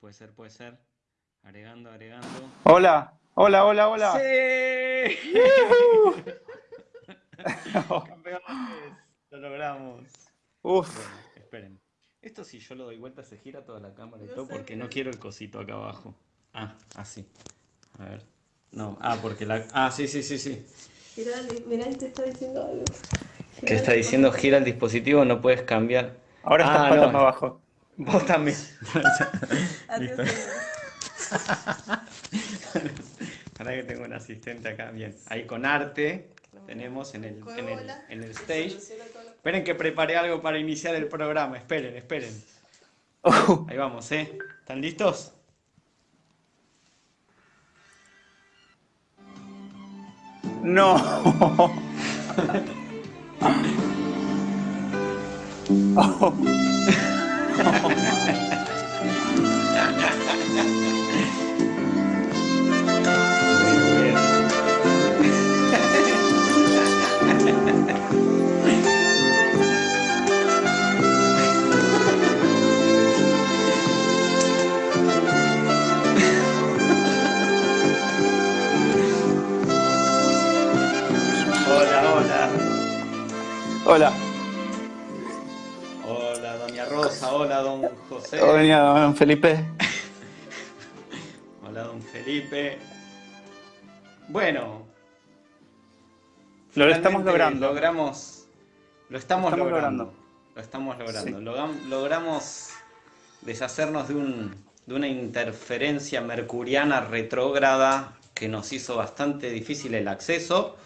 Puede ser, puede ser. Agregando, agregando. Hola, hola, hola, hola. ¡Sí! Campeones, lo logramos. Uf. Esto si yo lo doy vuelta se gira toda la cámara y todo porque no quiero el cosito acá abajo. Ah, así. A ver. No, ah, porque la... Ah, sí, sí, sí, sí. Mirá, mirá, te está diciendo algo. ¿Qué está diciendo? Gira el dispositivo, no puedes cambiar. Ahora estás Ah, patas no. para abajo. Vos también. Adiós. Ahora que tengo un asistente acá, bien. Ahí con arte tenemos en el, en el, en el stage. Esperen que preparé algo para iniciar el programa. Esperen, esperen. Oh, Ahí vamos, ¿eh? ¿Están listos? no. Oh, hola. Hola, doña Rosa. Hola, don José. Hola, don Felipe. Hola, don Felipe. Bueno. Lo estamos logrando. Logramos. Lo estamos, Lo estamos logrando. logrando. Lo estamos logrando. Sí. Logam- logramos deshacernos de, un, de una interferencia mercuriana retrógrada que nos hizo bastante difícil el acceso.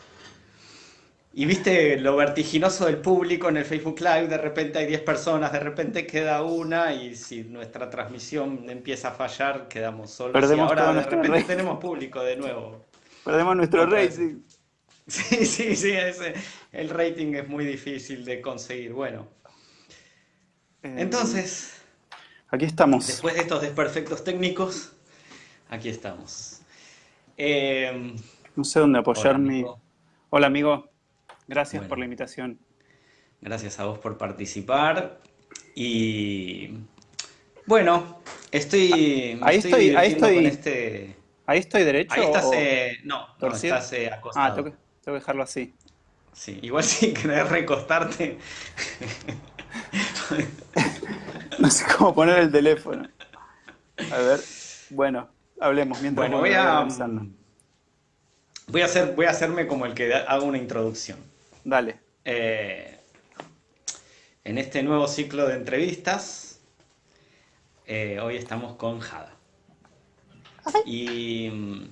Y viste lo vertiginoso del público en el Facebook Live, de repente hay 10 personas, de repente queda una y si nuestra transmisión empieza a fallar, quedamos solos. Perdemos y ahora de repente tenemos público de nuevo. Perdemos nuestro Otra rating. Sí, sí, sí, ese- el rating es muy difícil de conseguir. Bueno, Eh, entonces, Aquí estamos. después de estos desperfectos técnicos, aquí estamos. Eh, No sé dónde apoyar hola, mi. Hola, amigo. Gracias Bueno. por la invitación. Gracias a vos por participar. Y bueno, estoy, me Ahí estoy estoy, ahí estoy. con este. ¿Ahí estoy derecho Ahí estás, o eh, no, no, estás eh, Ah, acostado. tengo que, tengo que dejarlo así. Sí, igual si querés recostarte. No sé cómo poner el teléfono. A ver. Bueno, hablemos mientras Bueno, voy voy a, organizando. voy a hacer, voy a hacerme como el que hago una introducción. Dale. Eh, en este nuevo ciclo de entrevistas, eh, hoy estamos con Jada. Y mm,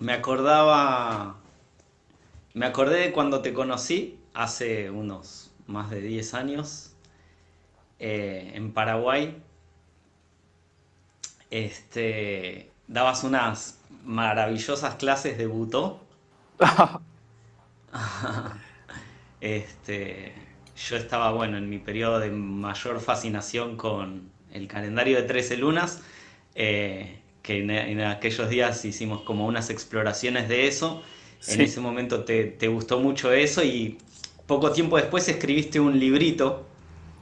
me acordaba, me acordé de cuando te conocí hace unos más de 10 años eh, en Paraguay. Este, dabas unas maravillosas clases de butó. Este, yo estaba, bueno, en mi periodo de mayor fascinación con el calendario de 13 lunas, eh, que en, en aquellos días hicimos como unas exploraciones de eso. En ese momento te, te gustó mucho eso y poco tiempo después escribiste un librito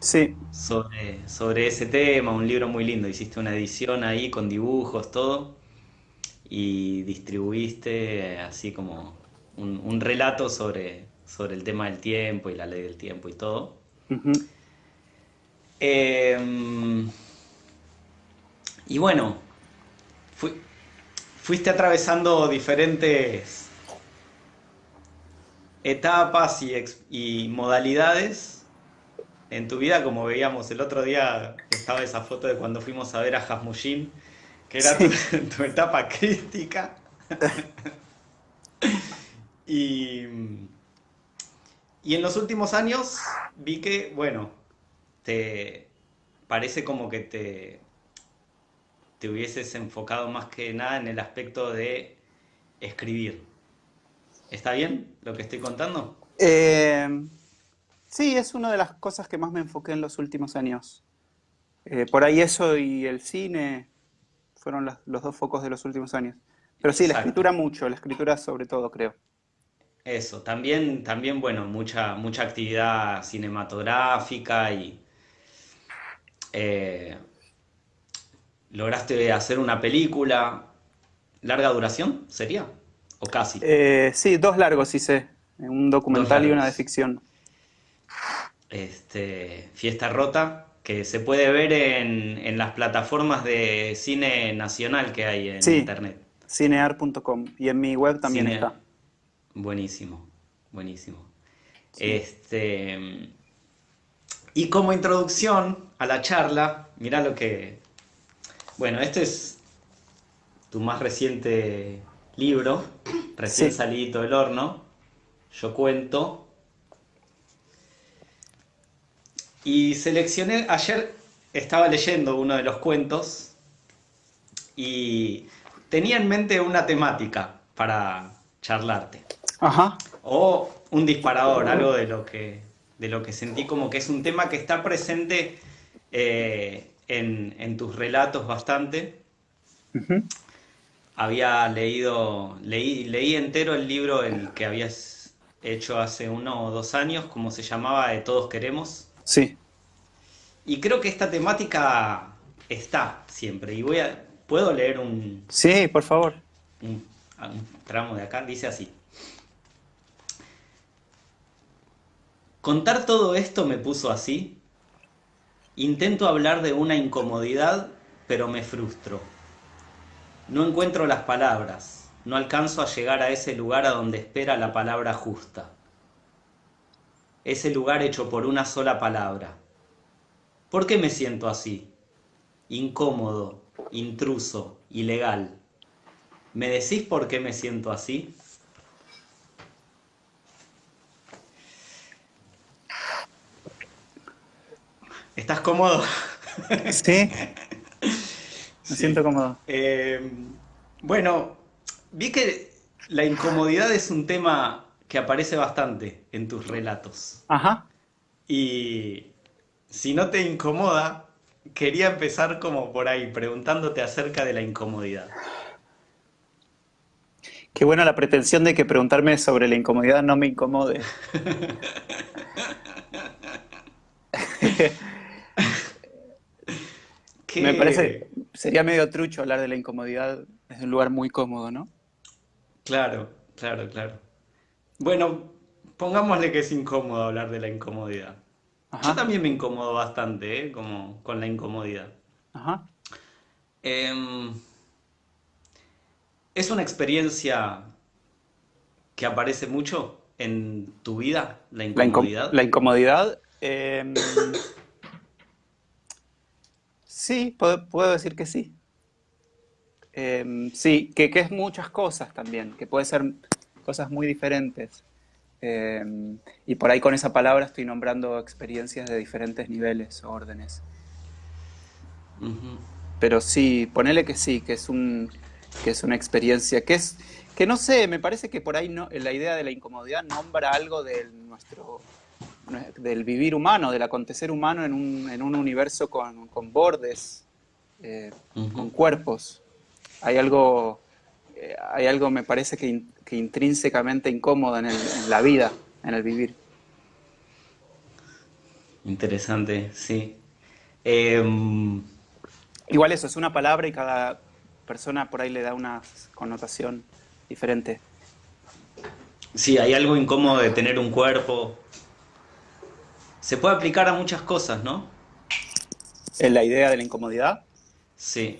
Sí, sobre, sobre ese tema, un libro muy lindo. Hiciste una edición ahí con dibujos, todo, y distribuiste así como un, un relato sobre, sobre el tema del tiempo y la ley del tiempo y todo. Em, y bueno, fui- fuiste atravesando diferentes etapas y, modalidades en tu vida, como veíamos el otro día, estaba esa foto de cuando fuimos a ver a Hasmushin, que era tu, tu etapa crística. Y, y en los últimos años vi que, bueno, te parece como que te, te hubieses enfocado más que nada en el aspecto de escribir. ¿Está bien lo que estoy contando? Eh, Sí, es una de las cosas que más me enfoqué en los últimos años. Eh, por ahí eso y el cine fueron las- los dos focos de los últimos años. Pero sí, la escritura mucho, la escritura sobre todo, creo. Eso, también, también, bueno, mucha, mucha actividad cinematográfica y eh, lograste hacer una película. ¿Larga duración sería? ¿O casi? Eh, sí, dos largos hice, un documental y una de ficción. Este, Fiesta Rota, que se puede ver en, en las plataformas de cine nacional que hay en Sí, internet. cinear.com y en mi web también está. Buenísimo, buenísimo. Sí. Este, y como introducción a la charla, mirá lo que... Bueno, este es tu más reciente libro, recién Sí. salido del horno, Yo cuento. Y seleccioné, ayer estaba leyendo uno de los cuentos y tenía en mente una temática para charlarte. Ajá, O un disparador, algo de lo que, de lo que sentí como que es un tema que está presente eh, en, en tus relatos bastante. Había leído, leí, leí entero el libro el que habías hecho hace uno o dos años, como se llamaba, de Todos Queremos. Sí, Y creo que esta temática está siempre. Y voy a, puedo leer un, sí, por favor. un, un tramo de acá, dice así. Contar todo esto me puso así. Intento hablar de una incomodidad, pero me frustro. No encuentro las palabras, no alcanzo a llegar a ese lugar a donde espera la palabra justa. Ese lugar hecho por una sola palabra. ¿Por qué me siento así? Incómodo, intruso, ilegal. ¿Me decís por qué me siento así? ¿Estás cómodo? Sí, me Sí. siento cómodo. Eh, bueno, vi que la incomodidad es un tema que aparece bastante en tus relatos. Ajá, Y si no te incomoda, quería empezar como por ahí, preguntándote acerca de la incomodidad. qué buena la pretensión de que preguntarme sobre la incomodidad no me incomode. ¿Qué- Me parece, sería medio trucho hablar de la incomodidad desde un lugar muy cómodo, ¿no? Claro, claro, claro. Bueno, pongámosle que es incómodo hablar de la incomodidad. Yo también me incomodo bastante, ¿eh? Como con la incomodidad. ajá. Em, ¿es una experiencia que aparece mucho en tu vida, la La, incom- incomodidad? la incomodidad, em, sí, puedo, puedo decir que sí. Em, sí, que, que es muchas cosas también, que puede ser cosas muy diferentes. Em, y por ahí con esa palabra estoy nombrando experiencias de diferentes niveles o órdenes. Pero sí, ponele que sí, que es un, que es una experiencia, que es, que no sé, me parece que por ahí no, la idea de la incomodidad nombra algo de nuestro, del vivir humano, del acontecer humano en un, en un universo con, con bordes, eh, con cuerpos. Hay algo, eh, hay algo me parece que, in- que intrínsecamente incómodo en, el- en la vida, en el vivir. Interesante, sí. Em, Igual eso, es una palabra y cada persona por ahí le da una connotación diferente. sí, hay algo incómodo de tener un cuerpo. Se puede aplicar a muchas cosas, ¿no? En la idea de la incomodidad. Sí.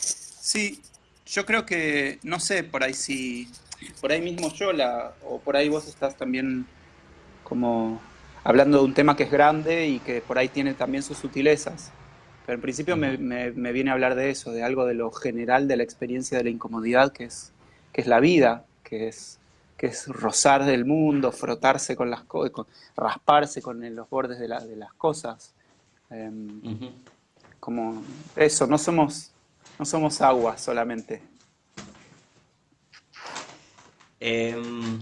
Sí, yo creo que, no sé, por ahí sí, por ahí mismo yo la, o por ahí vos estás también como hablando de un tema que es grande y que por ahí tiene también sus sutilezas. Pero en principio me- me viene a hablar de eso, de algo de lo general de la experiencia de la incomodidad, que es, que es la vida, que es, que es rozar del mundo, frotarse con las cosas, rasparse con el- los bordes de, la- de las cosas. Em, como eso, no somos, no somos agua solamente. Em,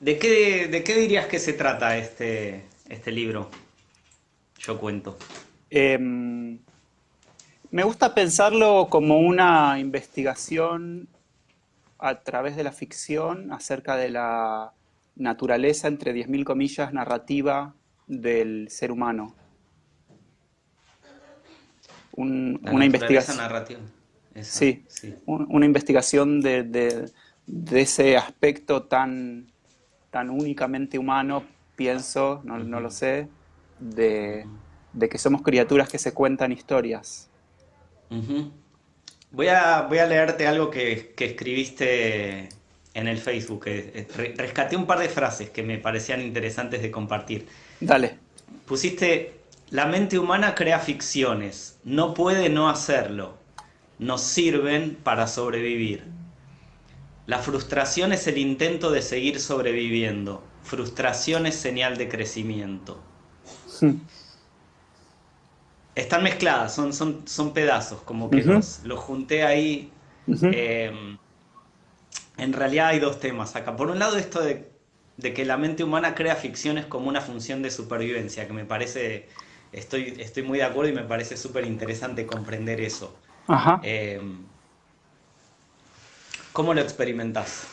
¿De qué, ¿De qué dirías que se trata este, este libro? Yo cuento. Em, me gusta pensarlo como una investigación a través de la ficción acerca de la naturaleza, entre 10.000 comillas, narrativa del ser humano. una investigación narrativa. sí, una investigación de, ese aspecto tan, tan únicamente humano, pienso, no, lo sé, de, que somos criaturas que se cuentan historias. Voy, a, voy a leerte algo que, escribiste en el Facebook. rescaté un par de frases que me parecían interesantes de compartir. Dale. Pusiste, la mente humana crea ficciones, no puede no hacerlo, nos sirven para sobrevivir. La frustración es el intento de seguir sobreviviendo, frustración es señal de crecimiento. Hmm. Están mezcladas, son, son, son pedazos, como que los, junté ahí. Em, en realidad hay dos temas acá. Por un lado, esto de, de que la mente humana crea ficciones como una función de supervivencia, que me parece estoy, estoy muy de acuerdo y me parece súper interesante comprender eso. Ajá. Em, ¿Cómo lo experimentas?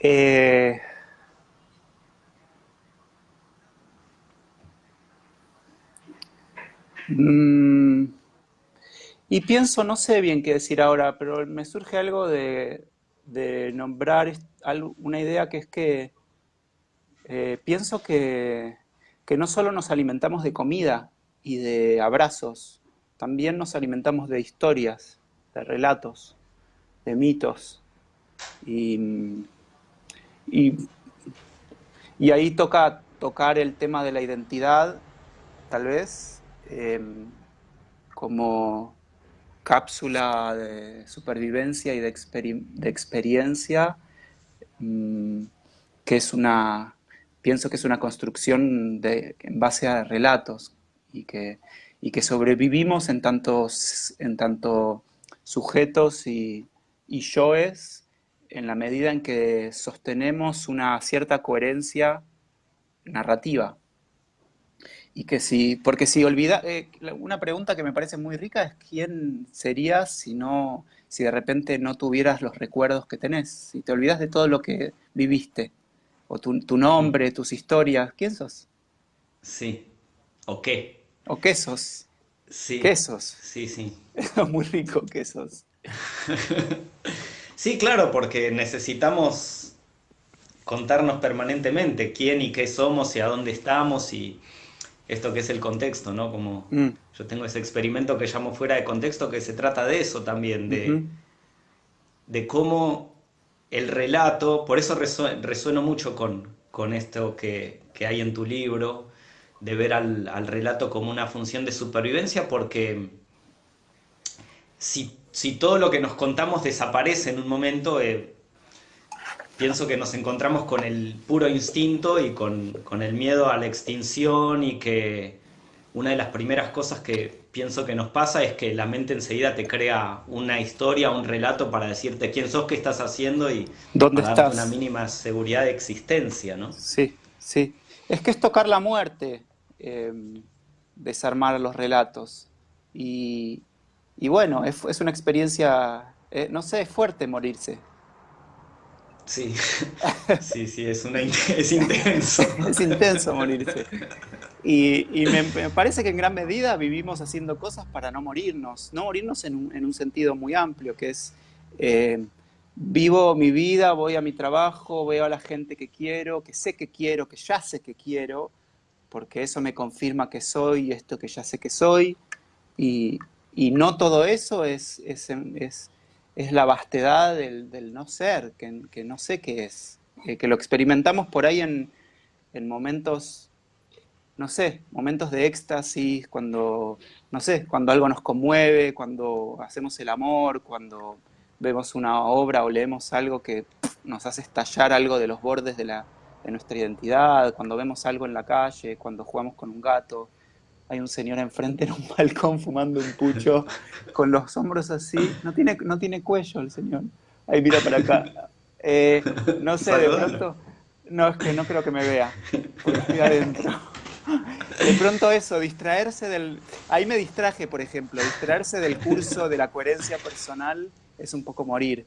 Eh, mm, y pienso, no sé bien qué decir ahora, pero me surge algo de, nombrar una idea que es que eh, pienso que que no solo nos alimentamos de comida y de abrazos, también nos alimentamos de historias, de relatos, de mitos. Y, y, ahí toca tocar el tema de la identidad, tal vez, em, como cápsula de supervivencia y de, experiencia, mm, que es una pienso que es una construcción en base a relatos y que, y que sobrevivimos en, tantos, en tanto sujetos y, y yoes en la medida en que sostenemos una cierta coherencia narrativa. Y que si, porque si olvida, eh, una pregunta que me parece muy rica es quién serías si no, si de repente no tuvieras los recuerdos que tenés, si te olvidas de todo lo que viviste o tu, nombre, tus historias. ¿Quién sos? Sí. ¿O qué? ¿O qué sos? Sí. ¿Qué sos? Sí, sí. Es muy rico ¿qué sos? sí, claro, porque necesitamos contarnos permanentemente quién y qué somos y a dónde estamos y esto que es el contexto, ¿no? Como mm. yo tengo ese experimento que llamo fuera de contexto que se trata de eso también, de, de cómo el relato, por eso resueno mucho con, con esto que, hay en tu libro, de ver al, relato como una función de supervivencia, porque si, todo lo que nos contamos desaparece en un momento, eh, pienso que nos encontramos con el puro instinto y con, con el miedo a la extinción y que una de las primeras cosas que pienso que nos pasa es que la mente enseguida te crea una historia, un relato para decirte quién sos, qué estás haciendo y ¿Dónde para darte una mínima seguridad de existencia, ¿no? Sí, sí. Es que es tocar la muerte, em, desarmar los relatos. Y, bueno, es, una experiencia, eh, no sé, es fuerte morirse. Sí, sí, sí, es, una, es intenso. es intenso morirse. Y, me, parece que en gran medida vivimos haciendo cosas para no morirnos, no morirnos en un, sentido muy amplio, que es eh, vivo mi vida, voy a mi trabajo, veo a la gente que quiero, que sé que quiero, que ya sé que quiero, porque eso me confirma que soy esto que ya sé que soy, y, no todo eso es, es, es, la vastedad del, no ser, que, no sé qué es, eh, que lo experimentamos por ahí en, en momentos no sé, momentos de éxtasis, cuando, no sé, cuando algo nos conmueve, cuando hacemos el amor, cuando vemos una obra o leemos algo que nos hace estallar algo de los bordes de, la, de nuestra identidad, cuando vemos algo en la calle, cuando jugamos con un gato. Hay un señor enfrente en un balcón fumando un pucho con los hombros así. No tiene, no tiene cuello el señor. Ahí mira para acá. Eh, no sé, de pronto... No, es que no creo que me vea, porque estoy adentro. De pronto eso, distraerse del... Ahí me distraje, por ejemplo, distraerse del curso de la coherencia personal es un poco morir.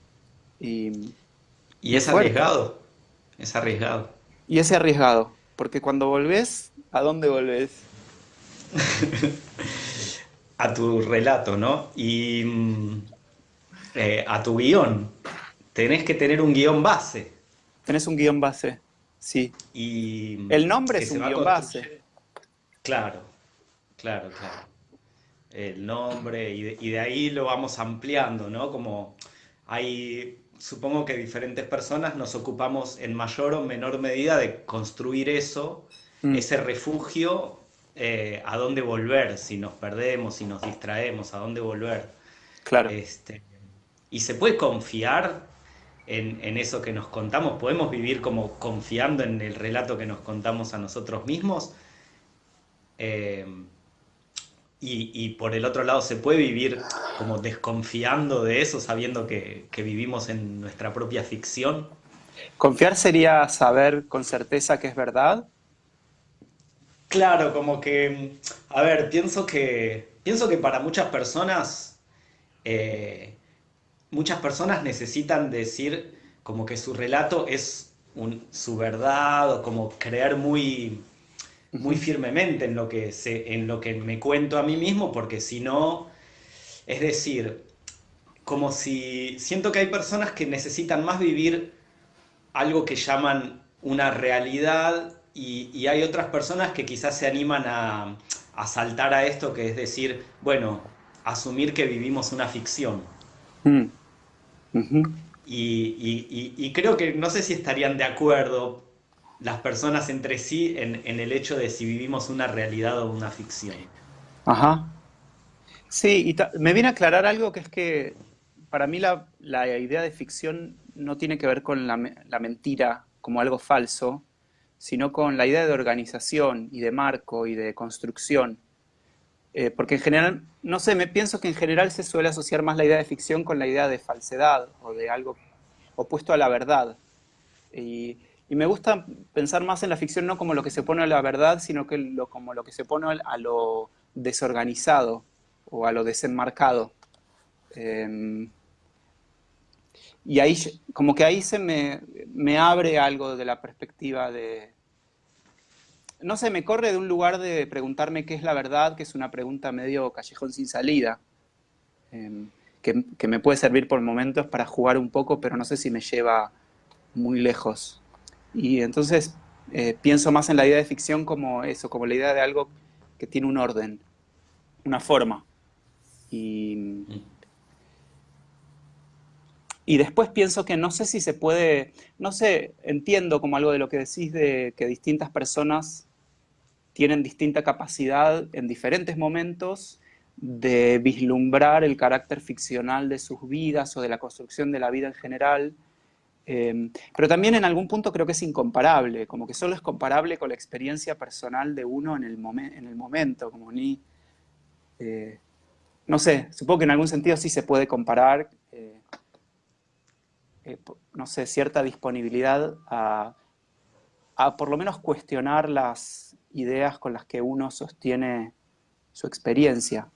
Y, y es arriesgado, es arriesgado. Y es arriesgado, porque cuando volvés, ¿a dónde volvés? a tu relato, ¿no? Y mm, eh, a tu guion. Tenés que tener un guion base. Tenés un guion base, sí. Y el nombre es un guion base. Claro, claro, claro. El nombre y de, y de, ahí lo vamos ampliando, ¿no? Como hay, supongo que diferentes personas nos ocupamos en mayor o menor medida de construir eso, mm. ese refugio eh, a dónde volver, si nos perdemos, si nos distraemos, a dónde volver. Claro. Este, y se puede confiar en, eso que nos contamos, podemos vivir como confiando en el relato que nos contamos a nosotros mismos. Eh, y, por el otro lado, se puede vivir como desconfiando de eso, sabiendo que, que vivimos en nuestra propia ficción. Confiar sería saber con certeza que es verdad Claro, como que, a ver, pienso que, pienso que para muchas personas, eh, muchas personas necesitan decir como que su relato es su verdad o como creer muy, muy firmemente en lo, que se, en lo que me cuento a mí mismo, porque si no, es decir, como si siento que hay personas que necesitan más vivir algo que llaman una realidad y, hay otras personas que quizás se animan a, saltar a esto, que es decir, bueno, asumir que vivimos una ficción. Mm. y, creo que no sé si estarían de acuerdo las personas entre sí en, el hecho de si vivimos una realidad o una ficción. Ajá. Sí, y me viene a aclarar algo que es que para mí la, idea de ficción no tiene que ver con la, la mentira como algo falso, sino con la idea de organización y de marco y de construcción. Eh, porque en general, no sé, me pienso que en general se suele asociar más la idea de ficción con la idea de falsedad o de algo opuesto a la verdad. Y, me gusta pensar más en la ficción no como lo que se pone a la verdad, sino que como lo que se pone a lo desorganizado o a lo desenmarcado. Em, y ahí, como que ahí se me, me abre algo de la perspectiva de, no sé, me corre de un lugar de preguntarme qué es la verdad, que es una pregunta medio callejón sin salida, em, que, me puede servir por momentos para jugar un poco, pero no sé si me lleva muy lejos. Y entonces eh, pienso más en la idea de ficción como eso, como la idea de algo que tiene un orden, una forma. Y, y después pienso que no sé si se puede, no sé, entiendo como algo de lo que decís de que distintas personas tienen distinta capacidad en diferentes momentos de vislumbrar el carácter ficcional de sus vidas o de la construcción de la vida en general, em, pero también en algún punto creo que es incomparable, como que solo es comparable con la experiencia personal de uno en el, en el momento, como ni... Eh, no sé, supongo que en algún sentido sí se puede comparar, eh, no sé, cierta disponibilidad a, por lo menos cuestionar las, ideas con las que uno sostiene su experiencia.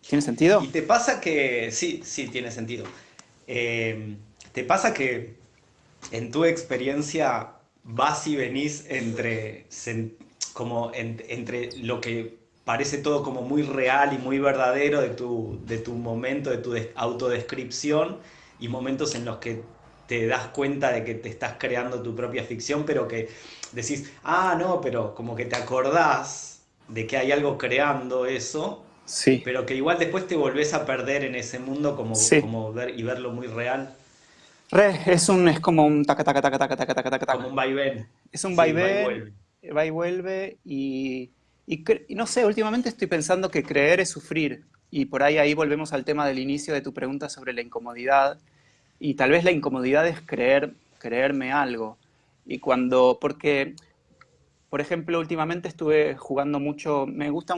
¿Tiene sentido? Y te pasa que, sí, sí, tiene sentido. Eh, te pasa que en tu experiencia vas y venís entre, como entre lo que parece todo como muy real y muy verdadero de tu, de tu momento, de tu autodescripción y momentos en los que te das cuenta de que te estás creando tu propia ficción, pero que decís, ah, no, pero como que te acordás de que hay algo creando eso, sí. pero que igual después te volvés a perder en ese mundo como, como ver y verlo muy real. Re, es un es como un taca taca taca taca taca taca taca. Como un vaivén. Es un vaivén, va y vuelve y, y, y, no sé, últimamente estoy pensando que creer es sufrir y por ahí ahí volvemos al tema del inicio de tu pregunta sobre la incomodidad y tal vez la incomodidad es creer, creerme algo. Y cuando, porque, por ejemplo, últimamente estuve jugando mucho, me gusta,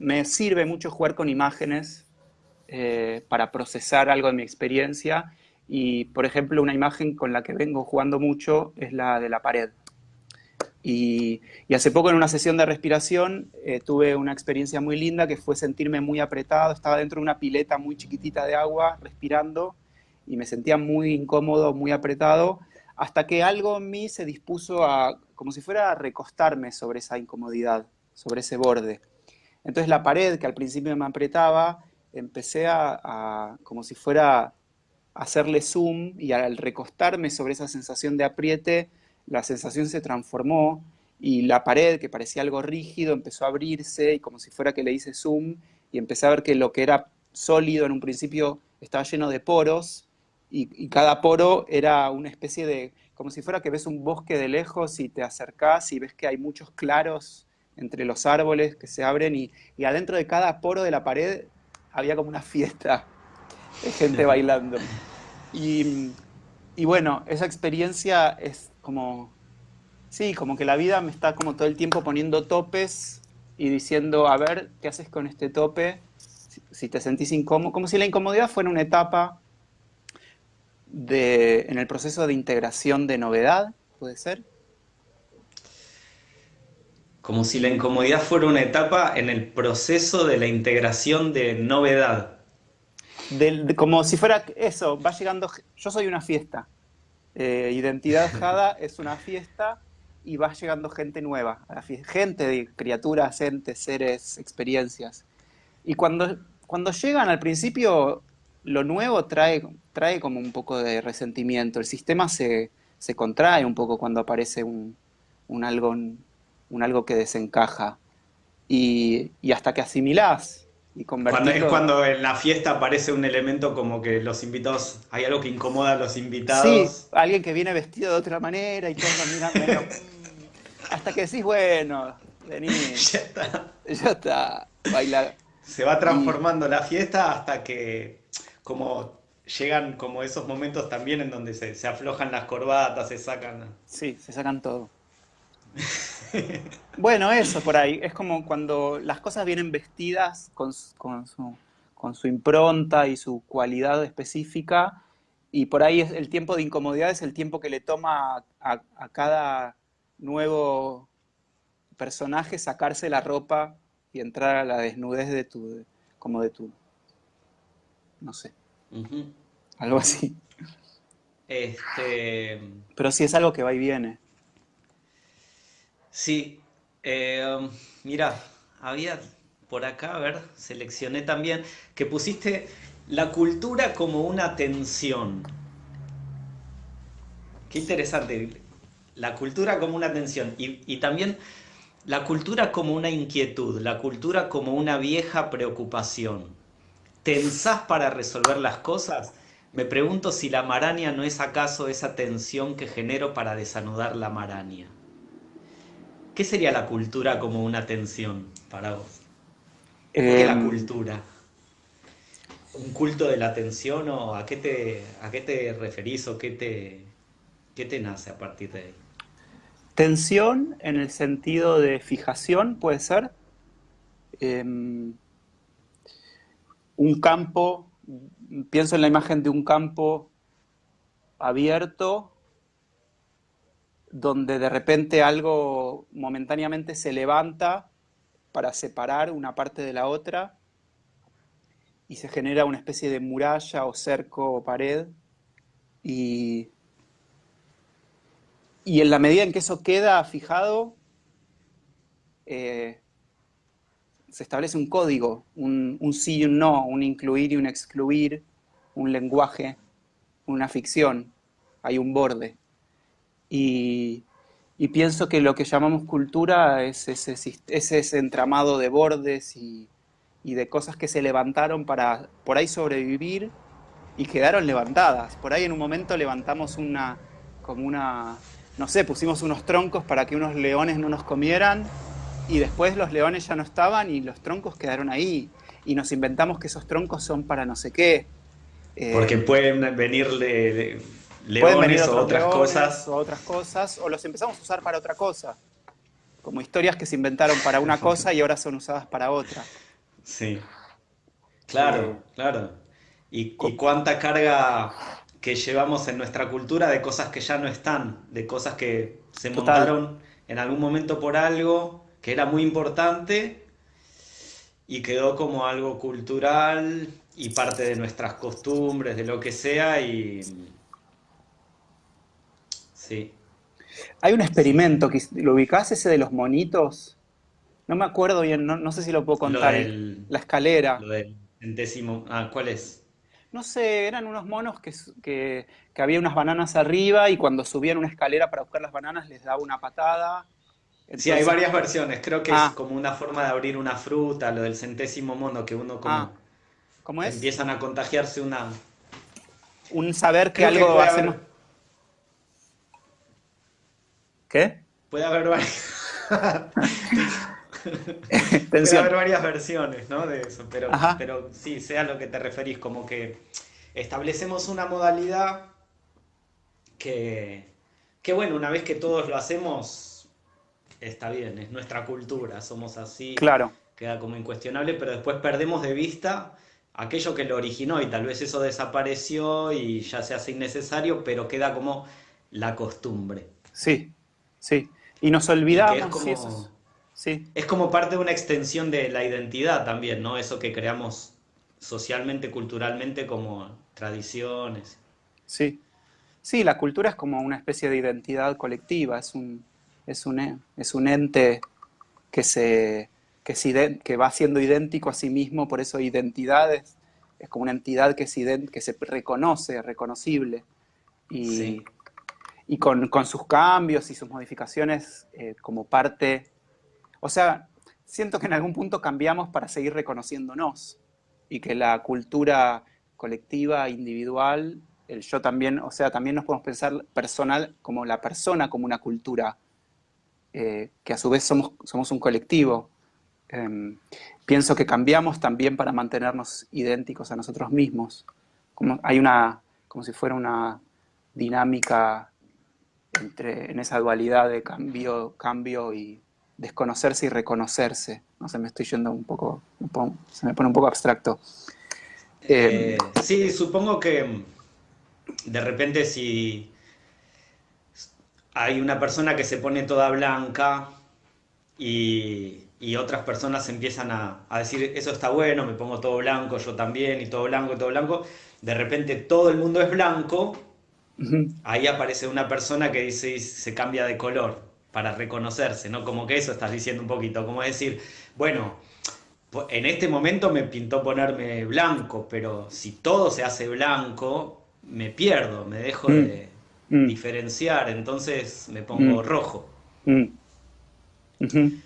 me sirve mucho jugar con imágenes eh, para procesar algo de mi experiencia. Y, por ejemplo, una imagen con la que vengo jugando mucho es la de la pared. Y, hace poco en una sesión de respiración eh, tuve una experiencia muy linda que fue sentirme muy apretado, estaba dentro de una pileta muy chiquitita de agua respirando y me sentía muy incómodo, muy apretado, hasta que algo en mí se dispuso a, como si fuera a recostarme sobre esa incomodidad, sobre ese borde. Entonces la pared que al principio me apretaba, empecé a, como si fuera a hacerle zoom y al recostarme sobre esa sensación de apriete, la sensación se transformó y la pared, que parecía algo rígido, empezó a abrirse y como si fuera que le hice zoom y empecé a ver que lo que era sólido en un principio estaba lleno de poros y, cada poro era una especie de, como si fuera que ves un bosque de lejos y te acercás y ves que hay muchos claros entre los árboles que se abren y, y adentro de cada poro de la pared había como una fiesta de gente bailando. Y, y bueno, esa experiencia es como, sí, como que la vida me está como todo el tiempo poniendo topes y diciendo, a ver, ¿qué haces con este tope? Si, te sentís incómodo, como si la incomodidad fuera una etapa de, en el proceso de integración de novedad, ¿puede ser? Como si la incomodidad fuera una etapa en el proceso de la integración de novedad. como si fuera eso, va llegando, yo soy una fiesta, eh, Identidad Jada es una fiesta y va llegando gente nueva, a la gente de criaturas, entes, seres, experiencias. Y cuando, cuando llegan al principio, lo nuevo trae, trae como un poco de resentimiento. El sistema se, se contrae un poco cuando aparece un, un, algo, un algo que desencaja. Y, y hasta que asimilás cuando es cuando en la fiesta aparece un elemento como que los invitados, hay algo que incomoda a los invitados. Sí, alguien que viene vestido de otra manera y todos mirando. hasta que decís, bueno, vení. ya está. Ya está, baila. Se va transformando la fiesta hasta que como llegan como esos momentos también en donde se, se aflojan las corbatas, se sacan. Sí, se sacan todo. Bueno, eso por ahí. Es como cuando las cosas vienen vestidas con, su, impronta y su cualidad específica. Y por ahí es el tiempo de incomodidad es el tiempo que le toma a, cada nuevo personaje sacarse la ropa y entrar a la desnudez de tu, como de tu, no sé, algo así. Este... Pero sí es algo que va y viene. Sí, eh, mira, había por acá, a ver, seleccioné también que pusiste la cultura como una tensión. Qué interesante, la cultura como una tensión y, y también la cultura como una inquietud, la cultura como una vieja preocupación. ¿Tensás para resolver las cosas? Me pregunto si la maraña no es acaso esa tensión que genero para desanudar la maraña. ¿Qué sería la cultura como una tensión para vos? ¿Qué es la em, cultura? ¿Un culto de la atención o a qué te, a qué te referís o qué te, qué te nace a partir de ahí? Tensión en el sentido de fijación, puede ser. Em, un campo, pienso en la imagen de un campo abierto donde de repente algo momentáneamente se levanta para separar una parte de la otra y se genera una especie de muralla o cerco o pared y, y en la medida en que eso queda fijado, eh, se establece un código, un, un sí y un no, un incluir y un excluir, un lenguaje, una ficción, hay un borde. Y, pienso que lo que llamamos cultura es ese, ese entramado de bordes y, de cosas que se levantaron para por ahí sobrevivir y quedaron levantadas. Por ahí en un momento levantamos una, como una, no sé, pusimos unos troncos para que unos leones no nos comieran y después los leones ya no estaban y los troncos quedaron ahí. Y nos inventamos que esos troncos son para no sé qué. Porque pueden venir de leones o otras cosas. O otras cosas, o los empezamos a usar para otra cosa. Como historias que se inventaron para una cosa y ahora son usadas para otra. Sí. Claro, claro. ¿Y, cuánta carga que llevamos en nuestra cultura de cosas que ya no están, de cosas que se Total. montaron en algún momento por algo que era muy importante y quedó como algo cultural y parte de nuestras costumbres, de lo que sea y sí. Hay un experimento, que ¿lo ubicás ese de los monitos? No me acuerdo bien, no, no sé si lo puedo Lo contar. del, La escalera. lo del centésimo, ah, ¿cuál es? No sé, eran unos monos que, que, que había unas bananas arriba y cuando subían una escalera para buscar las bananas les daba una patada. Sí, hay varias versiones, creo que es ah, como una forma de abrir una fruta, lo del centésimo mono, que uno ah, como ¿cómo es? empiezan a contagiarse una... Un saber que Creo que algo puede hacemos. haber, ¿Qué? puede haber varias... Puede haber varias versiones, ¿no? De eso, pero, Ajá, pero sí, sé a lo que te referís, como que establecemos una modalidad que, que, bueno, una vez que todos lo hacemos, está bien, es nuestra cultura, somos así, claro. queda como incuestionable, pero después perdemos de vista aquello que lo originó y tal vez eso desapareció y ya se hace innecesario, pero queda como la costumbre. Sí, sí. Y nos Y es olvidamos, eso es. como, Sí, es como parte de una extensión de la identidad también, ¿no? Eso que creamos socialmente, culturalmente como tradiciones. sí. Sí, la cultura es como una especie de identidad colectiva, es un, es un, es un ente que, se, que, se que va siendo idéntico a sí mismo, por eso identidades, es como una entidad que, se que se reconoce, reconocible, y, Sí, y con, con sus cambios y sus modificaciones eh, como parte, o sea, siento que en algún punto cambiamos para seguir reconociéndonos y que la cultura colectiva, individual, el yo también, o sea, también nos podemos pensar personal como la persona como una cultura, eh, que a su vez somos, somos un colectivo. Em, pienso que cambiamos también para mantenernos idénticos a nosotros mismos. Como, hay una, como si fuera una dinámica entre, en esa dualidad de cambio, cambio y desconocerse y reconocerse. No sé, me estoy yendo un poco, un se me pone un poco abstracto. Em, Eh, sí, supongo que mm, de repente si hay una persona que se pone toda blanca y, y otras personas empiezan a, a decir, eso está bueno, me pongo todo blanco, yo también, y todo blanco, y todo blanco, de repente todo el mundo es blanco, ahí aparece una persona que dice se cambia de color para reconocerse, ¿no? Como que eso estás diciendo un poquito, como decir, bueno, en este momento me pintó ponerme blanco, pero si todo se hace blanco, me pierdo, me dejo mm, de mm, diferenciar, entonces me mm, pongo rojo. mm, ujú.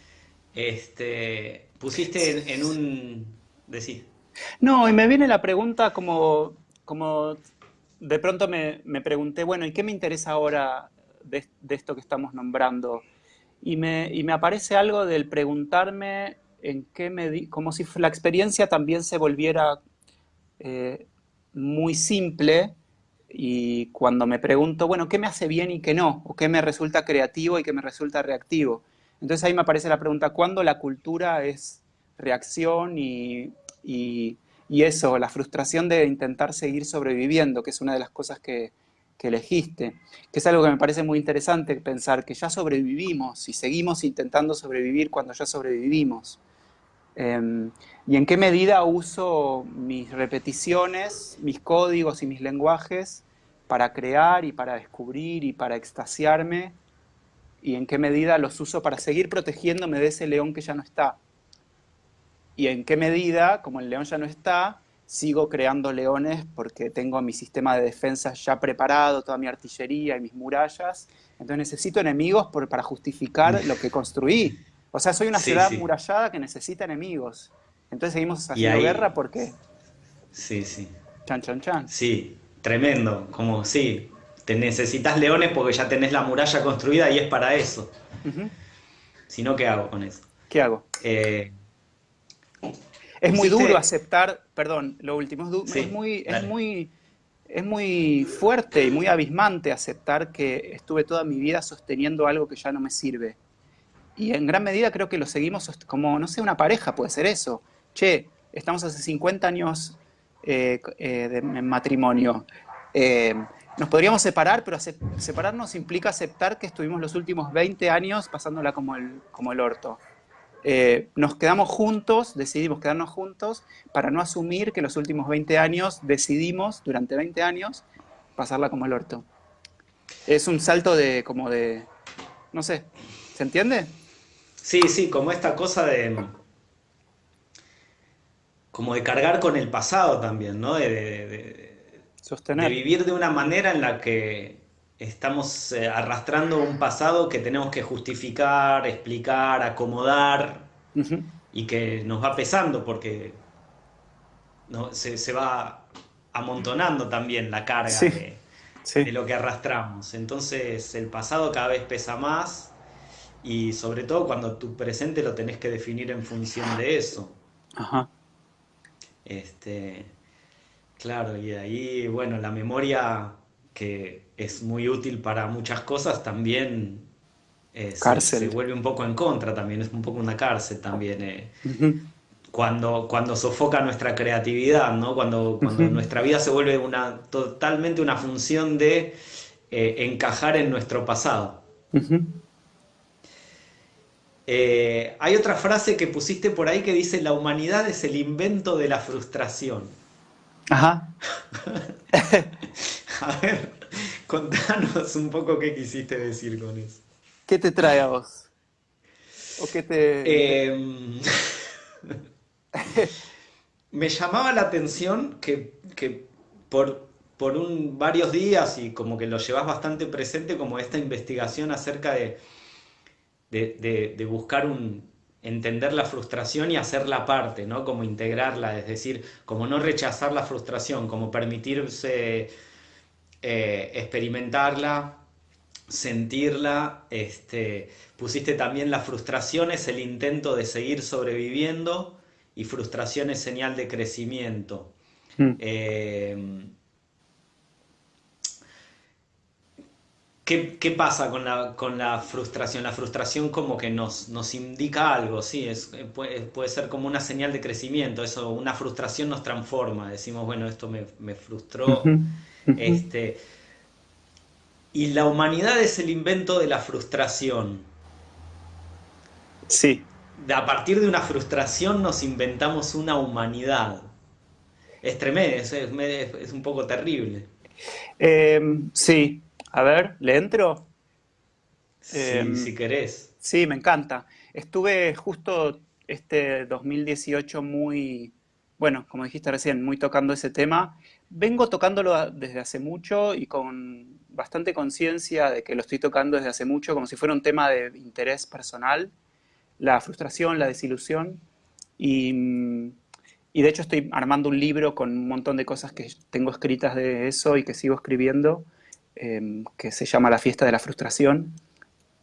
Este, pusiste en, en un... Decís. No, y me viene la pregunta como, como de pronto me, me pregunté, bueno, ¿y qué me interesa ahora de, de esto que estamos nombrando? Y me, y me aparece algo del preguntarme en qué medida, como si la experiencia también se volviera eh, muy simple y cuando me pregunto, bueno, ¿qué me hace bien y qué no? ¿O qué me resulta creativo y qué me resulta reactivo? Entonces ahí me aparece la pregunta, ¿cuándo la cultura es reacción y, y- y eso, la frustración de intentar seguir sobreviviendo, que es una de las cosas que, que elegiste, que es algo que me parece muy interesante pensar, que ya sobrevivimos y seguimos intentando sobrevivir cuando ya sobrevivimos. Em, y en qué medida uso mis repeticiones, mis códigos y mis lenguajes para crear y para descubrir y para extasiarme, y en qué medida los uso para seguir protegiéndome de ese león que ya no está. Y en qué medida, como el león ya no está, sigo creando leones porque tengo mi sistema de defensa ya preparado, toda mi artillería y mis murallas. Entonces necesito enemigos por- para justificar lo que construí. O sea, soy una Sí, ciudad sí. murallada que necesita enemigos. Entonces seguimos haciendo ahí, guerra porque... sí, sí. Chan, chan, chan. Sí, tremendo. Como, sí, te necesitas leones porque ya tenés la muralla construida y es para eso. Ujú. Si no, ¿qué hago con eso? ¿Qué hago? Eh, Es muy duro aceptar, perdón, lo último, es, muy, es muy, es muy fuerte y muy abismante aceptar que estuve toda mi vida sosteniendo algo que ya no me sirve. Y en gran medida creo que lo seguimos como, no sé, una pareja puede ser eso. Che, estamos hace 50 años eh, eh, de, en matrimonio. Eh, nos podríamos separar, pero separarnos implica aceptar que estuvimos los últimos 20 años pasándola como el, como el orto. Eh, nos quedamos juntos, decidimos quedarnos juntos para no asumir que los últimos 20 años decidimos, durante 20 años, pasarla como el orto. Es un salto de, como de, no sé, ¿se entiende? Sí, sí, como esta cosa de, como de cargar con el pasado también, ¿no? De, Sostener. de vivir de una manera en la que estamos eh, arrastrando un pasado que tenemos que justificar, explicar, acomodar y que nos va pesando porque no, se, va amontonando también la carga de, de, lo que arrastramos. Entonces el pasado cada vez pesa más y sobre todo cuando tu presente lo tenés que definir en función de eso. Ajá. Este, claro, y ahí, bueno, la memoria que es muy útil para muchas cosas, también eh, se, vuelve un poco en contra, también es un poco una cárcel también. Eh. cuando, cuando sofoca nuestra creatividad, ¿no? cuando, cuando nuestra vida se vuelve una, totalmente una función de eh, encajar en nuestro pasado. hay otra frase que pusiste por ahí que dice, la humanidad es el invento de la frustración. Ajá. A ver, contanos un poco qué quisiste decir con eso. ¿Qué te trae a vos? ¿O qué te...? Em, me llamaba la atención que, por, por un, varios días y como que lo llevas bastante presente como esta investigación acerca de, de, buscar un, entender la frustración y hacerla parte, ¿no? Como integrarla, es decir, como no rechazar la frustración, como permitirse eh, experimentarla, sentirla, este, pusiste también la frustración es el intento de seguir sobreviviendo y frustración es señal de crecimiento. Hmm. Eh, ¿qué, pasa con la, frustración? La frustración como que nos, nos indica algo, sí, es, puede, ser como una señal de crecimiento, eso, una frustración nos transforma, decimos, bueno, esto me, me frustró. Este, y la humanidad es el invento de la frustración. Sí. A partir de una frustración nos inventamos una humanidad. Es tremendo, es, un poco terrible. Em, sí, a ver, ¿le entro? Em, si querés. Sí, me encanta. Estuve justo este 2018 muy, bueno, como dijiste recién, muy tocando ese tema vengo tocándolo desde hace mucho y con bastante conciencia de que lo estoy tocando desde hace mucho, como si fuera un tema de interés personal, la frustración, la desilusión. Y, de hecho estoy armando un libro con un montón de cosas que tengo escritas de eso y que sigo escribiendo, em, que se llama La fiesta de la frustración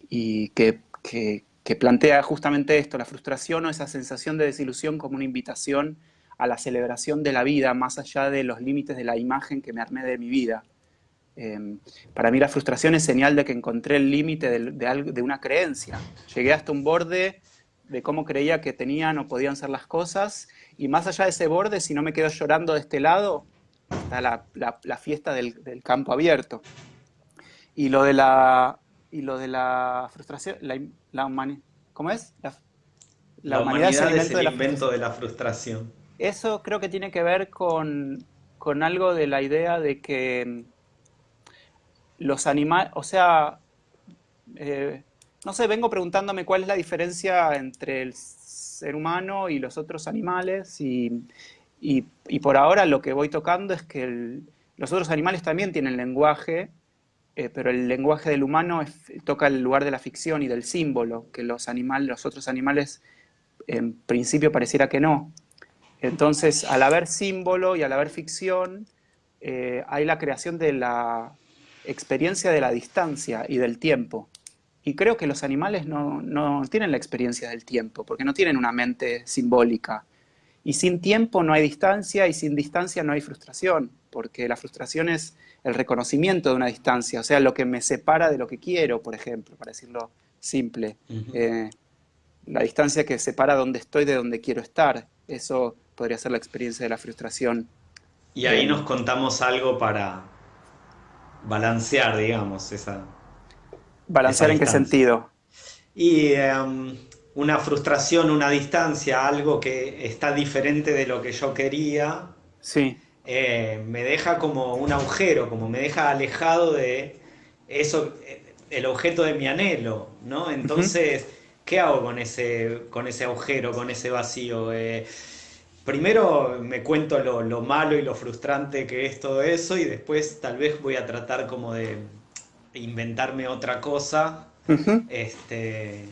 y que, que plantea justamente esto, la frustración o esa sensación de desilusión como una invitación a la celebración de la vida más allá de los límites de la imagen que me armé de mi vida. Em, para mí la frustración es señal de que encontré el límite de, de, una creencia. Llegué hasta un borde de cómo creía que tenían o podían ser las cosas, y más allá de ese borde, si no me quedo llorando de este lado, está la, la, fiesta del, del, campo abierto. Y lo de la, y lo de la frustración, la, la ¿cómo es? La, humanidad, es el, invento de la frustración eso creo que tiene que ver con, algo de la idea de que los animales, o sea, eh, no sé, vengo preguntándome cuál es la diferencia entre el ser humano y los otros animales y, por ahora lo que voy tocando es que los otros animales también tienen lenguaje, eh, pero el lenguaje del humano toca el lugar de la ficción y del símbolo, que los, animales, los otros animales en principio pareciera que no. Entonces, al haber símbolo y al haber ficción, eh, hay la creación de la experiencia de la distancia y del tiempo. Y creo que los animales no, tienen la experiencia del tiempo, porque no tienen una mente simbólica. Y sin tiempo no hay distancia, y sin distancia no hay frustración, porque la frustración es el reconocimiento de una distancia, o sea, lo que me separa de lo que quiero, por ejemplo, para decirlo simple. Eh, la distancia que separa donde estoy de donde quiero estar. Eso podría ser la experiencia de la frustración. Y ahí nos contamos algo para, balancear, digamos, esa... ¿Balancear esa en qué sentido? Y em, una frustración, una distancia, algo que está diferente de lo que yo quería, Sí. eh, me deja como un agujero, como me deja alejado de eso, eh, el objeto de mi anhelo, ¿no? Entonces, ¿qué hago con ese, con ese agujero, con ese vacío? Eh, primero me cuento lo, lo malo y lo frustrante que es todo eso y después tal vez voy a tratar como de inventarme otra cosa, este,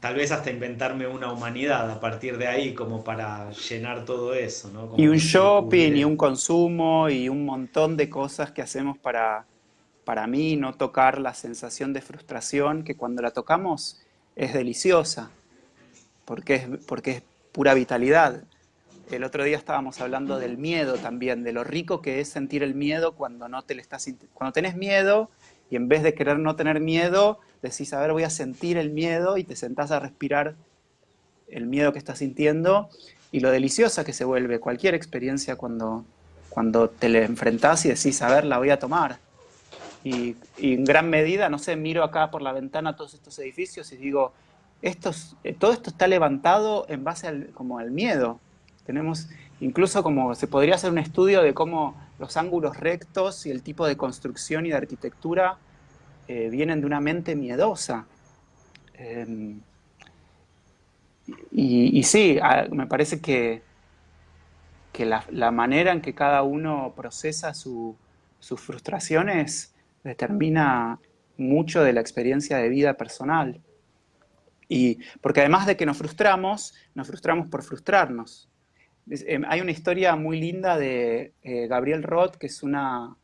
tal vez hasta inventarme una humanidad a partir de ahí como para llenar todo eso, ¿no? Como Y un shopping, y un consumo, y un montón de cosas que hacemos para, para mí no tocar la sensación de frustración que cuando la tocamos es deliciosa, porque es, porque es pura vitalidad. El otro día estábamos hablando del miedo también, de lo rico que es sentir el miedo cuando no te le estás cuando tenés miedo y en vez de querer no tener miedo, decís, a ver, voy a sentir el miedo y te sentás a respirar el miedo que estás sintiendo y lo deliciosa que se vuelve cualquier experiencia cuando, cuando te le enfrentás y decís, a ver, la voy a tomar. Y, en gran medida, no sé, miro acá por la ventana todos estos edificios y digo, eh, todo esto está levantado en base al, como al miedo. Tenemos incluso como se podría hacer un estudio de cómo los ángulos rectos y el tipo de construcción y de arquitectura eh, vienen de una mente miedosa. Em, y, sí, me parece que, que la, manera en que cada uno procesa su- sus frustraciones determina mucho de la experiencia de vida personal. Y porque además de que nos frustramos, nos frustramos por frustrarnos. Em, hay una historia muy linda de eh, Gabriel Roth, que es una,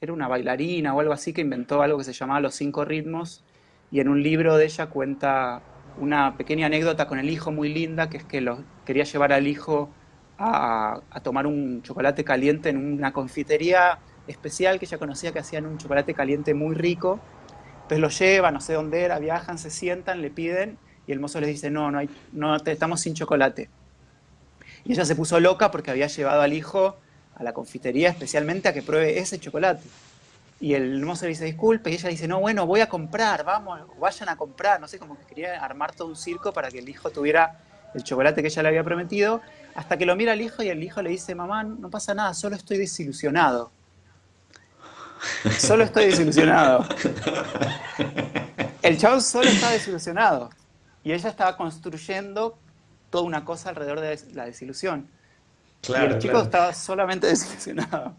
era una bailarina o algo así, que inventó algo que se llamaba Los Cinco Ritmos, y en un libro de ella cuenta una pequeña anécdota con el hijo muy linda, que es que lo, quería llevar al hijo a, tomar un chocolate caliente en una confitería especial que ella conocía que hacían un chocolate caliente muy rico. Entonces lo lleva, no sé dónde era, viajan, se sientan, le piden y el mozo les dice, no, no, hay, no estamos sin chocolate. Y ella se puso loca porque había llevado al hijo a la confitería especialmente a que pruebe ese chocolate. Y el mozo le dice, disculpe, y ella dice, no, bueno, voy a comprar, vamos, vayan a comprar. No sé, como que quería armar todo un circo para que el hijo tuviera el chocolate que ella le había prometido, hasta que lo mira al hijo y el hijo le dice, mamá, no pasa nada, solo estoy desilusionado. Solo estoy desilusionado. El chavo solo estaba desilusionado. Y ella estaba construyendo toda una cosa alrededor de la desilusión. y el chico claro. estaba solamente desilusionado.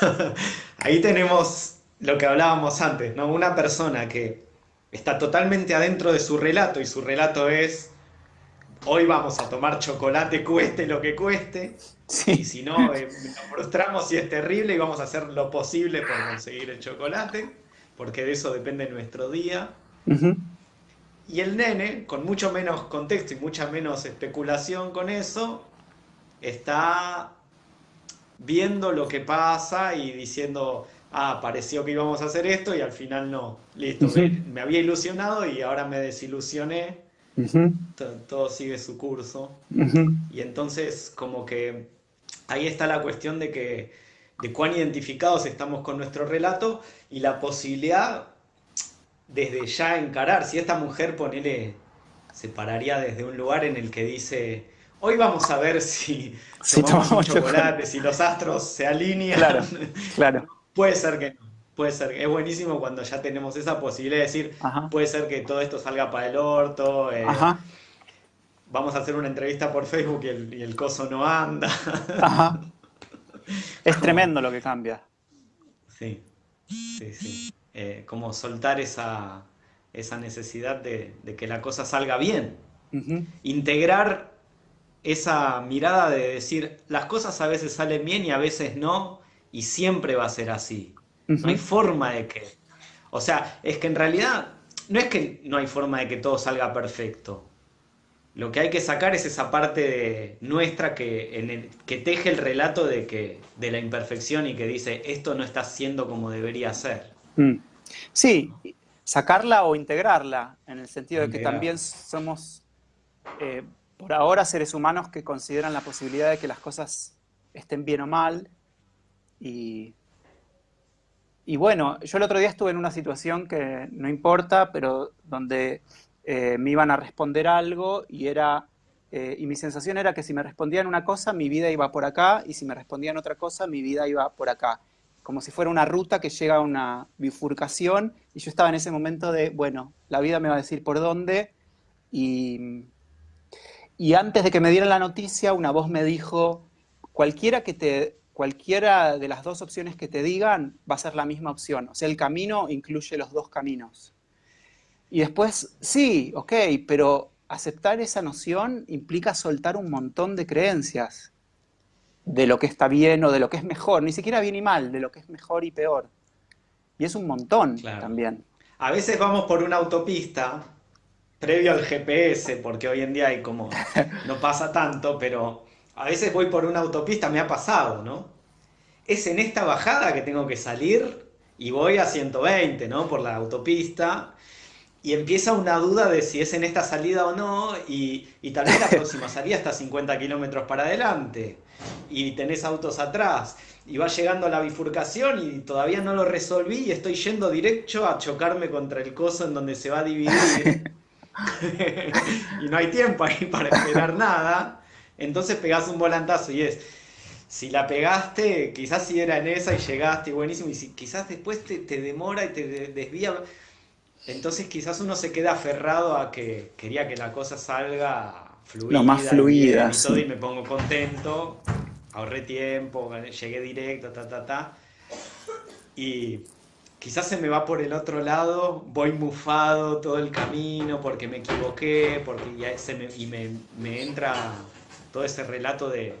Ahí tenemos lo que hablábamos antes, ¿no? Una persona que está totalmente adentro de su relato y su relato es, hoy vamos a tomar chocolate cueste lo que cueste, y Sí, si no, eh, nos frustramos y es terrible y vamos a hacer lo posible por conseguir el chocolate, porque de eso depende nuestro día. Ujú. Y el nene, con mucho menos contexto y mucha menos especulación con eso, está viendo lo que pasa y diciendo, ah, pareció que íbamos a hacer esto y al final no. Listo, me, me había ilusionado y ahora me desilusioné, todo sigue su curso. Y entonces como que ahí está la cuestión de que de cuán identificados estamos con nuestro relato y la posibilidad desde ya encarar, si esta mujer ponele, se pararía desde un lugar en el que dice, hoy vamos a ver si Si tomamos tomamos chocolate, chocolate". si los astros se alinean. Claro, claro. Puede ser que no, puede ser, es buenísimo cuando ya tenemos esa posibilidad de decir, Ajá. puede ser que todo esto salga para el orto, eh, Ajá. vamos a hacer una entrevista por Facebook y el, y el coso no anda. Ajá. Es tremendo lo que cambia. Sí, sí, sí. Eh, como soltar esa, esa necesidad de, de que la cosa salga bien. Integrar esa mirada de decir, las cosas a veces salen bien y a veces no, y siempre va a ser así. No hay forma de que... O sea, es que en realidad no es que no hay forma de que todo salga perfecto. Lo que hay que sacar es esa parte de nuestra que, en el- que teje el relato de, que, de la imperfección y que dice, esto no está siendo como debería ser. Mm. Sí, sacarla o integrarla, en el sentido de que también somos, eh, por ahora, seres humanos que consideran la posibilidad de que las cosas estén bien o mal y, y bueno, yo el otro día estuve en una situación que no importa, pero donde eh, me iban a responder algo y era, eh, y mi sensación era que si me respondían una cosa, mi vida iba por acá, y si me respondían otra cosa, mi vida iba por acá. Como si fuera una ruta que llega a una bifurcación, y yo estaba en ese momento de, bueno, la vida me va a decir por dónde, y, y antes de que me dieran la noticia, una voz me dijo, cualquiera que te cualquiera de las dos opciones que te digan va a ser la misma opción. O sea, el camino incluye los dos caminos. Y después, sí, ok, pero aceptar esa noción implica soltar un montón de creencias de lo que está bien o de lo que es mejor, ni siquiera bien y mal, de lo que es mejor y peor. Y es un montón también. A veces vamos por una autopista previo al GPS, porque hoy en día hay como, no pasa tanto, pero a veces voy por una autopista, me ha pasado, ¿no? Es en esta bajada que tengo que salir y voy a 120, ¿no? Por la autopista. Y empieza una duda de si es en esta salida o no, y, y tal vez la próxima salida está 50 kilómetros para adelante, y tenés autos atrás, y va llegando a la bifurcación y todavía no lo resolví y estoy yendo directo a chocarme contra el coso en donde se va a dividir. y no hay tiempo ahí para esperar nada. Entonces pegás un volantazo y es, si la pegaste, quizás si era en esa y llegaste, buenísimo, y si quizás después te, demora y te desvía, entonces quizás uno se queda aferrado a que quería que la cosa salga fluida. Lo más fluida. Y, todo, y me pongo contento, ahorré tiempo, llegué directo, ta, ta, ta. Y quizás se me va por el otro lado, voy mufado todo el camino porque me equivoqué, porque ya se me, y me, me entra todo ese relato de,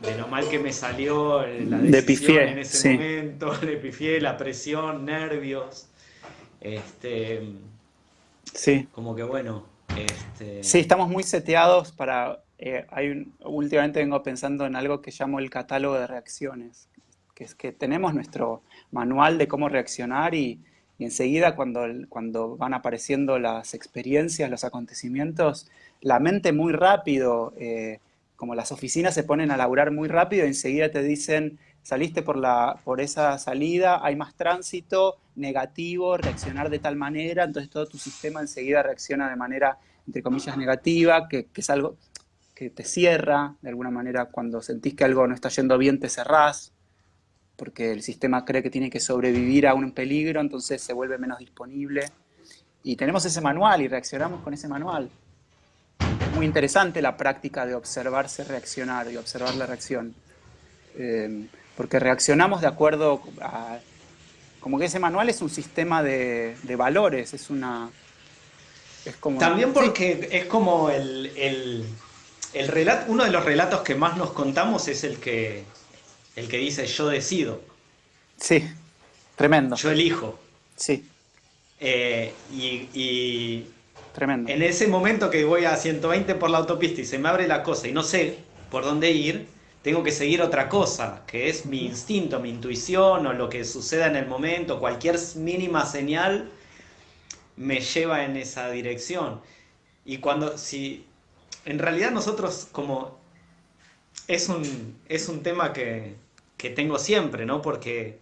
de lo mal que me salió la decisión en ese momento, le pifié, la presión, nervios. Este, sí. Como que bueno. Este... Sí, estamos muy seteados para. Eh, hay últimamente vengo pensando en algo que llamo el catálogo de reacciones, que es que tenemos nuestro manual de cómo reaccionar y, enseguida cuando, cuando van apareciendo las experiencias, los acontecimientos, la mente muy rápido, eh, como las oficinas se ponen a laburar muy rápido, enseguida te dicen, saliste por, la, por esa salida, hay más tránsito, negativo, reaccionar de tal manera, entonces todo tu sistema enseguida reacciona de manera, entre comillas, negativa, que, es algo que te cierra, de alguna manera cuando sentís que algo no está yendo bien te cerrás, porque el sistema cree que tiene que sobrevivir a un peligro, entonces se vuelve menos disponible. Y tenemos ese manual y reaccionamos con ese manual muy interesante la práctica de observarse reaccionar y observar la reacción. Eh, porque reaccionamos de acuerdo a... Como que ese manual es un sistema de, valores, es una... Es como, También porque es como el, el, el relato, uno de los relatos que más nos contamos es el que, el que dice yo decido. Sí, tremendo. Yo elijo. Sí. Eh, y Tremendo. En ese momento que voy a 120 por la autopista y se me abre la cosa y no sé por dónde ir, tengo que seguir otra cosa, que es mi instinto, mi intuición o lo que suceda en el momento, cualquier mínima señal me lleva en esa dirección. Y cuando, si, en realidad nosotros como, es un, es un tema que, que tengo siempre, ¿no? Porque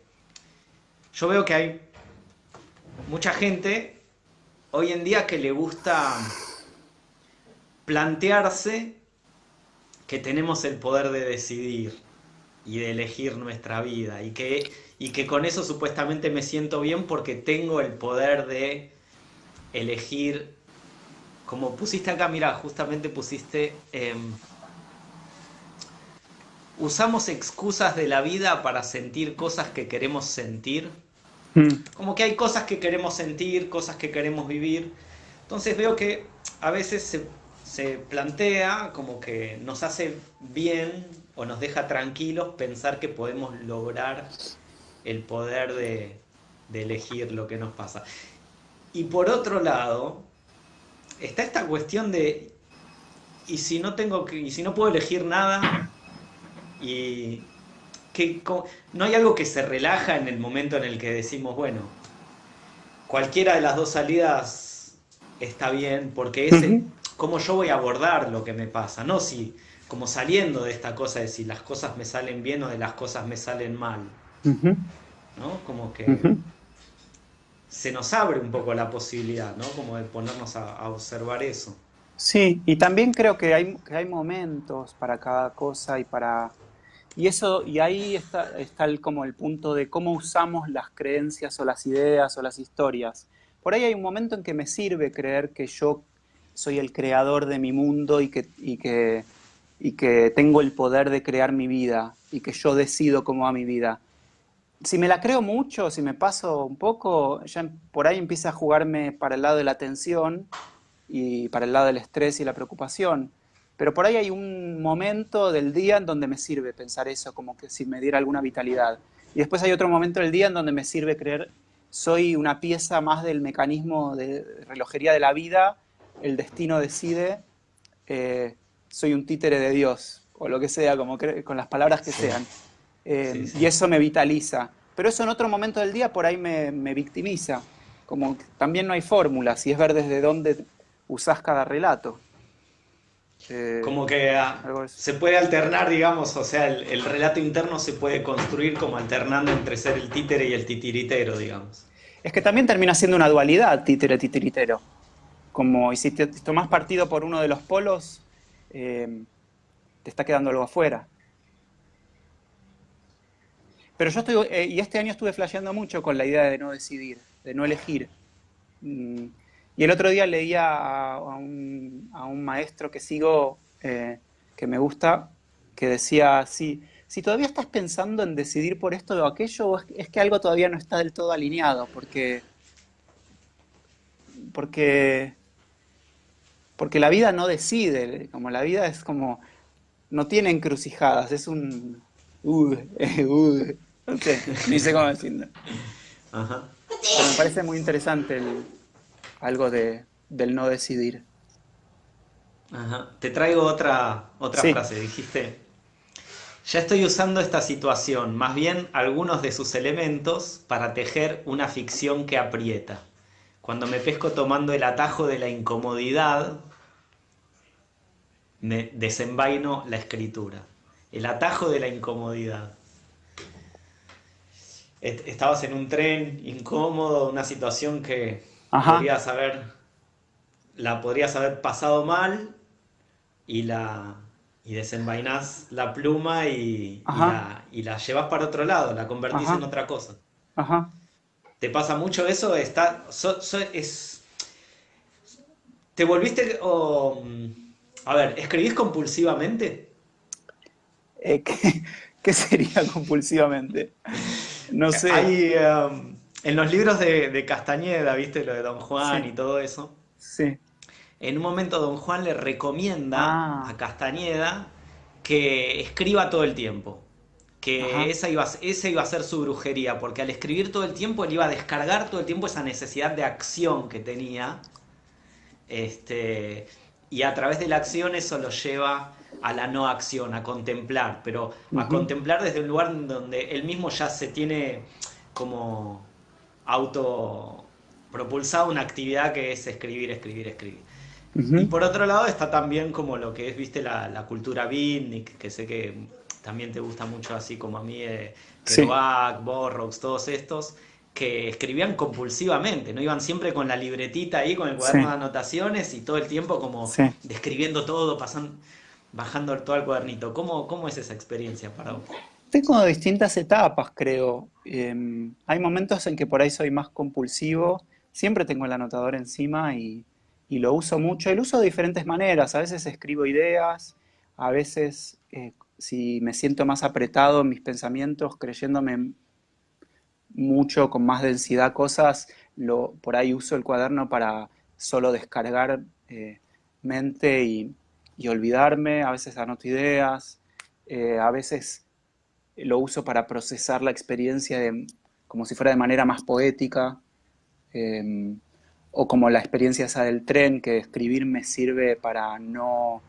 yo veo que hay mucha gente hoy en día que le gusta plantearse que tenemos el poder de decidir y de elegir nuestra vida y que, y que con eso supuestamente me siento bien porque tengo el poder de elegir, como pusiste acá, mira, justamente pusiste, em, usamos excusas de la vida para sentir cosas que queremos sentir Mm. Como que hay cosas que queremos sentir, cosas que queremos vivir. Entonces veo que a veces se, plantea como que nos hace bien o nos deja tranquilos pensar que podemos lograr el poder de, elegir lo que nos pasa. Y por otro lado, está esta cuestión de, ¿y si no, tengo que, y si no puedo elegir nada? Y, no hay algo que se relaja en el momento en el que decimos, bueno, cualquiera de las dos salidas está bien, porque es cómo yo voy a abordar lo que me pasa, no si como saliendo de esta cosa de si las cosas me salen bien o de las cosas me salen mal. ¿no? Como que se nos abre un poco la posibilidad, ¿no? Como de ponernos a, observar eso. Sí, y también creo que hay, que hay momentos para cada cosa y para... Y eso, y ahí está, está el, como el punto de cómo usamos las creencias o las ideas o las historias. Por ahí hay un momento en que me sirve creer que yo soy el creador de mi mundo y que, y que, y que tengo el poder de crear mi vida y que yo decido cómo va mi vida si me la creo mucho, si me paso un poco, ya por ahí empieza a jugarme para el lado de la tensión y para el lado del estrés y la preocupación. Pero por ahí hay un momento del día en donde me sirve pensar eso, como que si me diera alguna vitalidad. Y después hay otro momento del día en donde me sirve creer, soy una pieza más del mecanismo de relojería de la vida, el destino decide, eh, soy un títere de Dios, o lo que sea, como con las palabras que sean. Eh, y eso me vitaliza. Pero eso en otro momento del día por ahí me, victimiza. Como también no hay fórmulas y es ver desde dónde usás cada relato. Eh, como que ah, se puede alternar, digamos, o sea, el, relato interno se puede construir como alternando entre ser el títere y el titiritero, digamos. Es que también termina siendo una dualidad, títere-titiritero. Como, y si te, tomas partido por uno de los polos, eh, te está quedando algo afuera. Pero yo estoy, eh, y este año estuve flasheando mucho con la idea de no decidir, de no elegir. Mm, y el otro día leía a, un, maestro que sigo, eh, que me gusta, que decía, si, si todavía estás pensando en decidir por esto o aquello, es, que algo todavía no está del todo alineado, porque, porque, porque la vida no decide, como la vida es como, no tiene encrucijadas, es un... Uh, uh, no sé, ni sé cómo decirlo. Ajá. me parece muy interesante algo de, del no decidir. Ajá. Te traigo otra, otra frase, dijiste. Ya estoy usando esta situación, más bien algunos de sus elementos, para tejer una ficción que aprieta. Cuando me pesco tomando el atajo de la incomodidad, me desenvaino la escritura. El atajo de la incomodidad. Estabas en un tren incómodo, una situación que podrías haber, la podrías haber pasado mal y la y desenvainas la pluma y, la, llevas para otro lado, la convertís en otra cosa. ¿Te pasa mucho eso? Está, es, ¿Te volviste... a ver, ¿escribís compulsivamente? Eh, ¿qué, sería compulsivamente? No sé. Hay, um, en los libros de, Castañeda, ¿viste? Lo de Don Juan y todo eso. Sí. En un momento Don Juan le recomienda ah. a Castañeda que escriba todo el tiempo. Que esa iba, esa iba a ser su brujería, porque al escribir todo el tiempo él iba a descargar todo el tiempo esa necesidad de acción que tenía. Este, y a través de la acción eso lo lleva a la no acción, a contemplar, pero a contemplar desde un lugar donde él mismo ya se tiene como auto propulsado una actividad que es escribir, escribir, escribir. Y por otro lado está también como lo que es, viste, la, cultura beatnik, que sé que también te gusta mucho así como a mí, eh, Kerouac, Borrox, todos estos, que escribían compulsivamente, ¿no? Iban siempre con la libretita ahí, con el cuaderno de anotaciones y todo el tiempo como describiendo todo, pasando bajando todo el cuadernito. ¿Cómo, ¿Cómo es esa experiencia para vos? Tengo distintas etapas, creo. Em, hay momentos en que por ahí soy más compulsivo. Siempre tengo el anotador encima y, lo uso mucho. Y lo uso de diferentes maneras. A veces escribo ideas, a veces eh, si me siento más apretado en mis pensamientos, creyéndome mucho, con más densidad cosas, lo, por ahí uso el cuaderno para solo descargar eh, mente y, y olvidarme, a veces anoto ideas, eh, a veces lo uso para procesar la experiencia como si fuera de manera más poética, em, o como la experiencia esa del tren, que escribir me sirve para no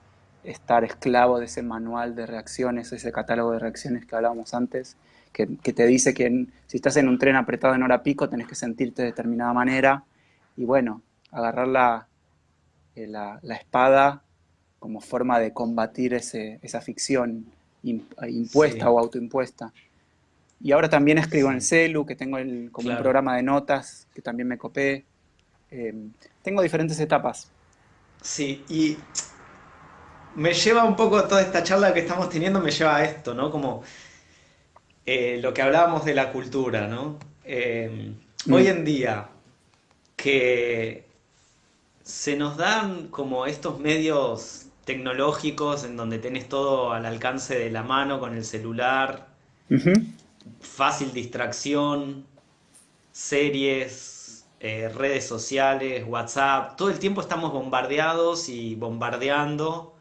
estar esclavo de ese manual de reacciones, ese catálogo de reacciones que hablábamos antes, que, te dice que si estás en un tren apretado en hora pico tenés que sentirte de determinada manera, y bueno, agarrar la, eh, la, la espada como forma de combatir ese, esa ficción impuesta o autoimpuesta. y ahora también escribo en el celu, que tengo el, como un programa de notas, que también me copé. Em, tengo diferentes etapas. Sí, y me lleva un poco toda esta charla que estamos teniendo, me lleva a esto, ¿no? Como eh, lo que hablábamos de la cultura, ¿no? Em, mm. Hoy en día, que se nos dan como estos medios tecnológicos en donde tenés todo al alcance de la mano con el celular, fácil distracción, series, eh, redes sociales, WhatsApp, todo el tiempo estamos bombardeados y bombardeando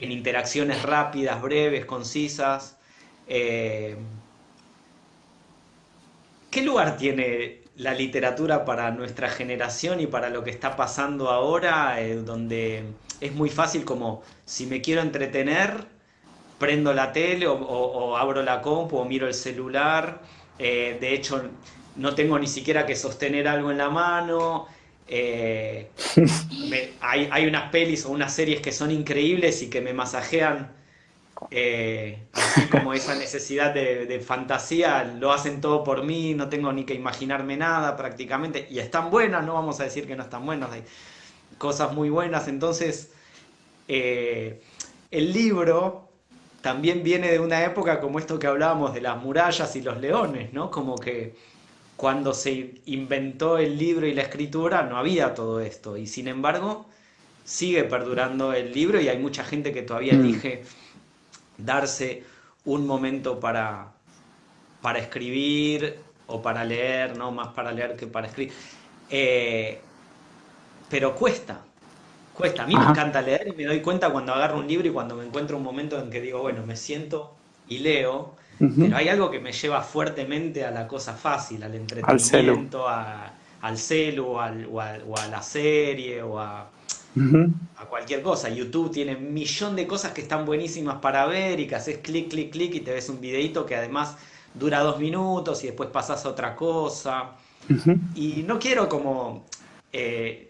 en interacciones rápidas, breves, concisas. Eh, ¿Qué lugar tiene la literatura para nuestra generación y para lo que está pasando ahora, eh, donde es muy fácil como si me quiero entretener, prendo la tele o, abro la compu o miro el celular. Eh, de hecho, no tengo ni siquiera que sostener algo en la mano. Eh, hay, unas pelis o unas series que son increíbles y que me masajean eh, así como esa necesidad de, fantasía, lo hacen todo por mí, no tengo ni que imaginarme nada prácticamente, y están buenas, no vamos a decir que no están buenas, hay cosas muy buenas, entonces el libro también viene de una época como esto que hablábamos de las murallas y los leones, ¿no? Como que cuando se inventó el libro y la escritura no había todo esto y sin embargo sigue perdurando el libro y hay mucha gente que todavía mm. elige darse un momento para, para escribir o para leer, no más para leer que para escribir. Eh, pero cuesta, Cuesta, a mí me encanta leer y me doy cuenta cuando agarro un libro y cuando me encuentro un momento en que digo, bueno, me siento y leo, pero hay algo que me lleva fuertemente a la cosa fácil, al entretenimiento, al celu, al, o, a, la serie o a, a cualquier cosa. YouTube tiene un millón de cosas que están buenísimas para ver y que haces clic, clic, clic y te ves un videito que además dura dos minutos y después pasas a otra cosa. Y no quiero como... Eh,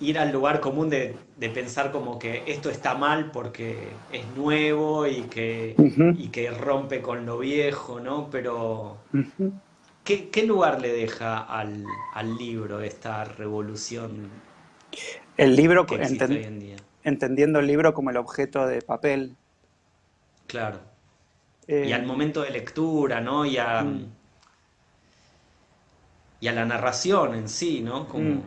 ir al lugar común de, pensar como que esto está mal porque es nuevo y que, que rompe con lo viejo, ¿no? Pero, ¿qué, lugar le deja al, libro esta revolución el libro, que existe hoy en día? Entendiendo el libro como el objeto de papel. Claro. y al eh, momento de lectura, ¿no? Y a, mm. y a la narración en sí, ¿no? Como... Mm.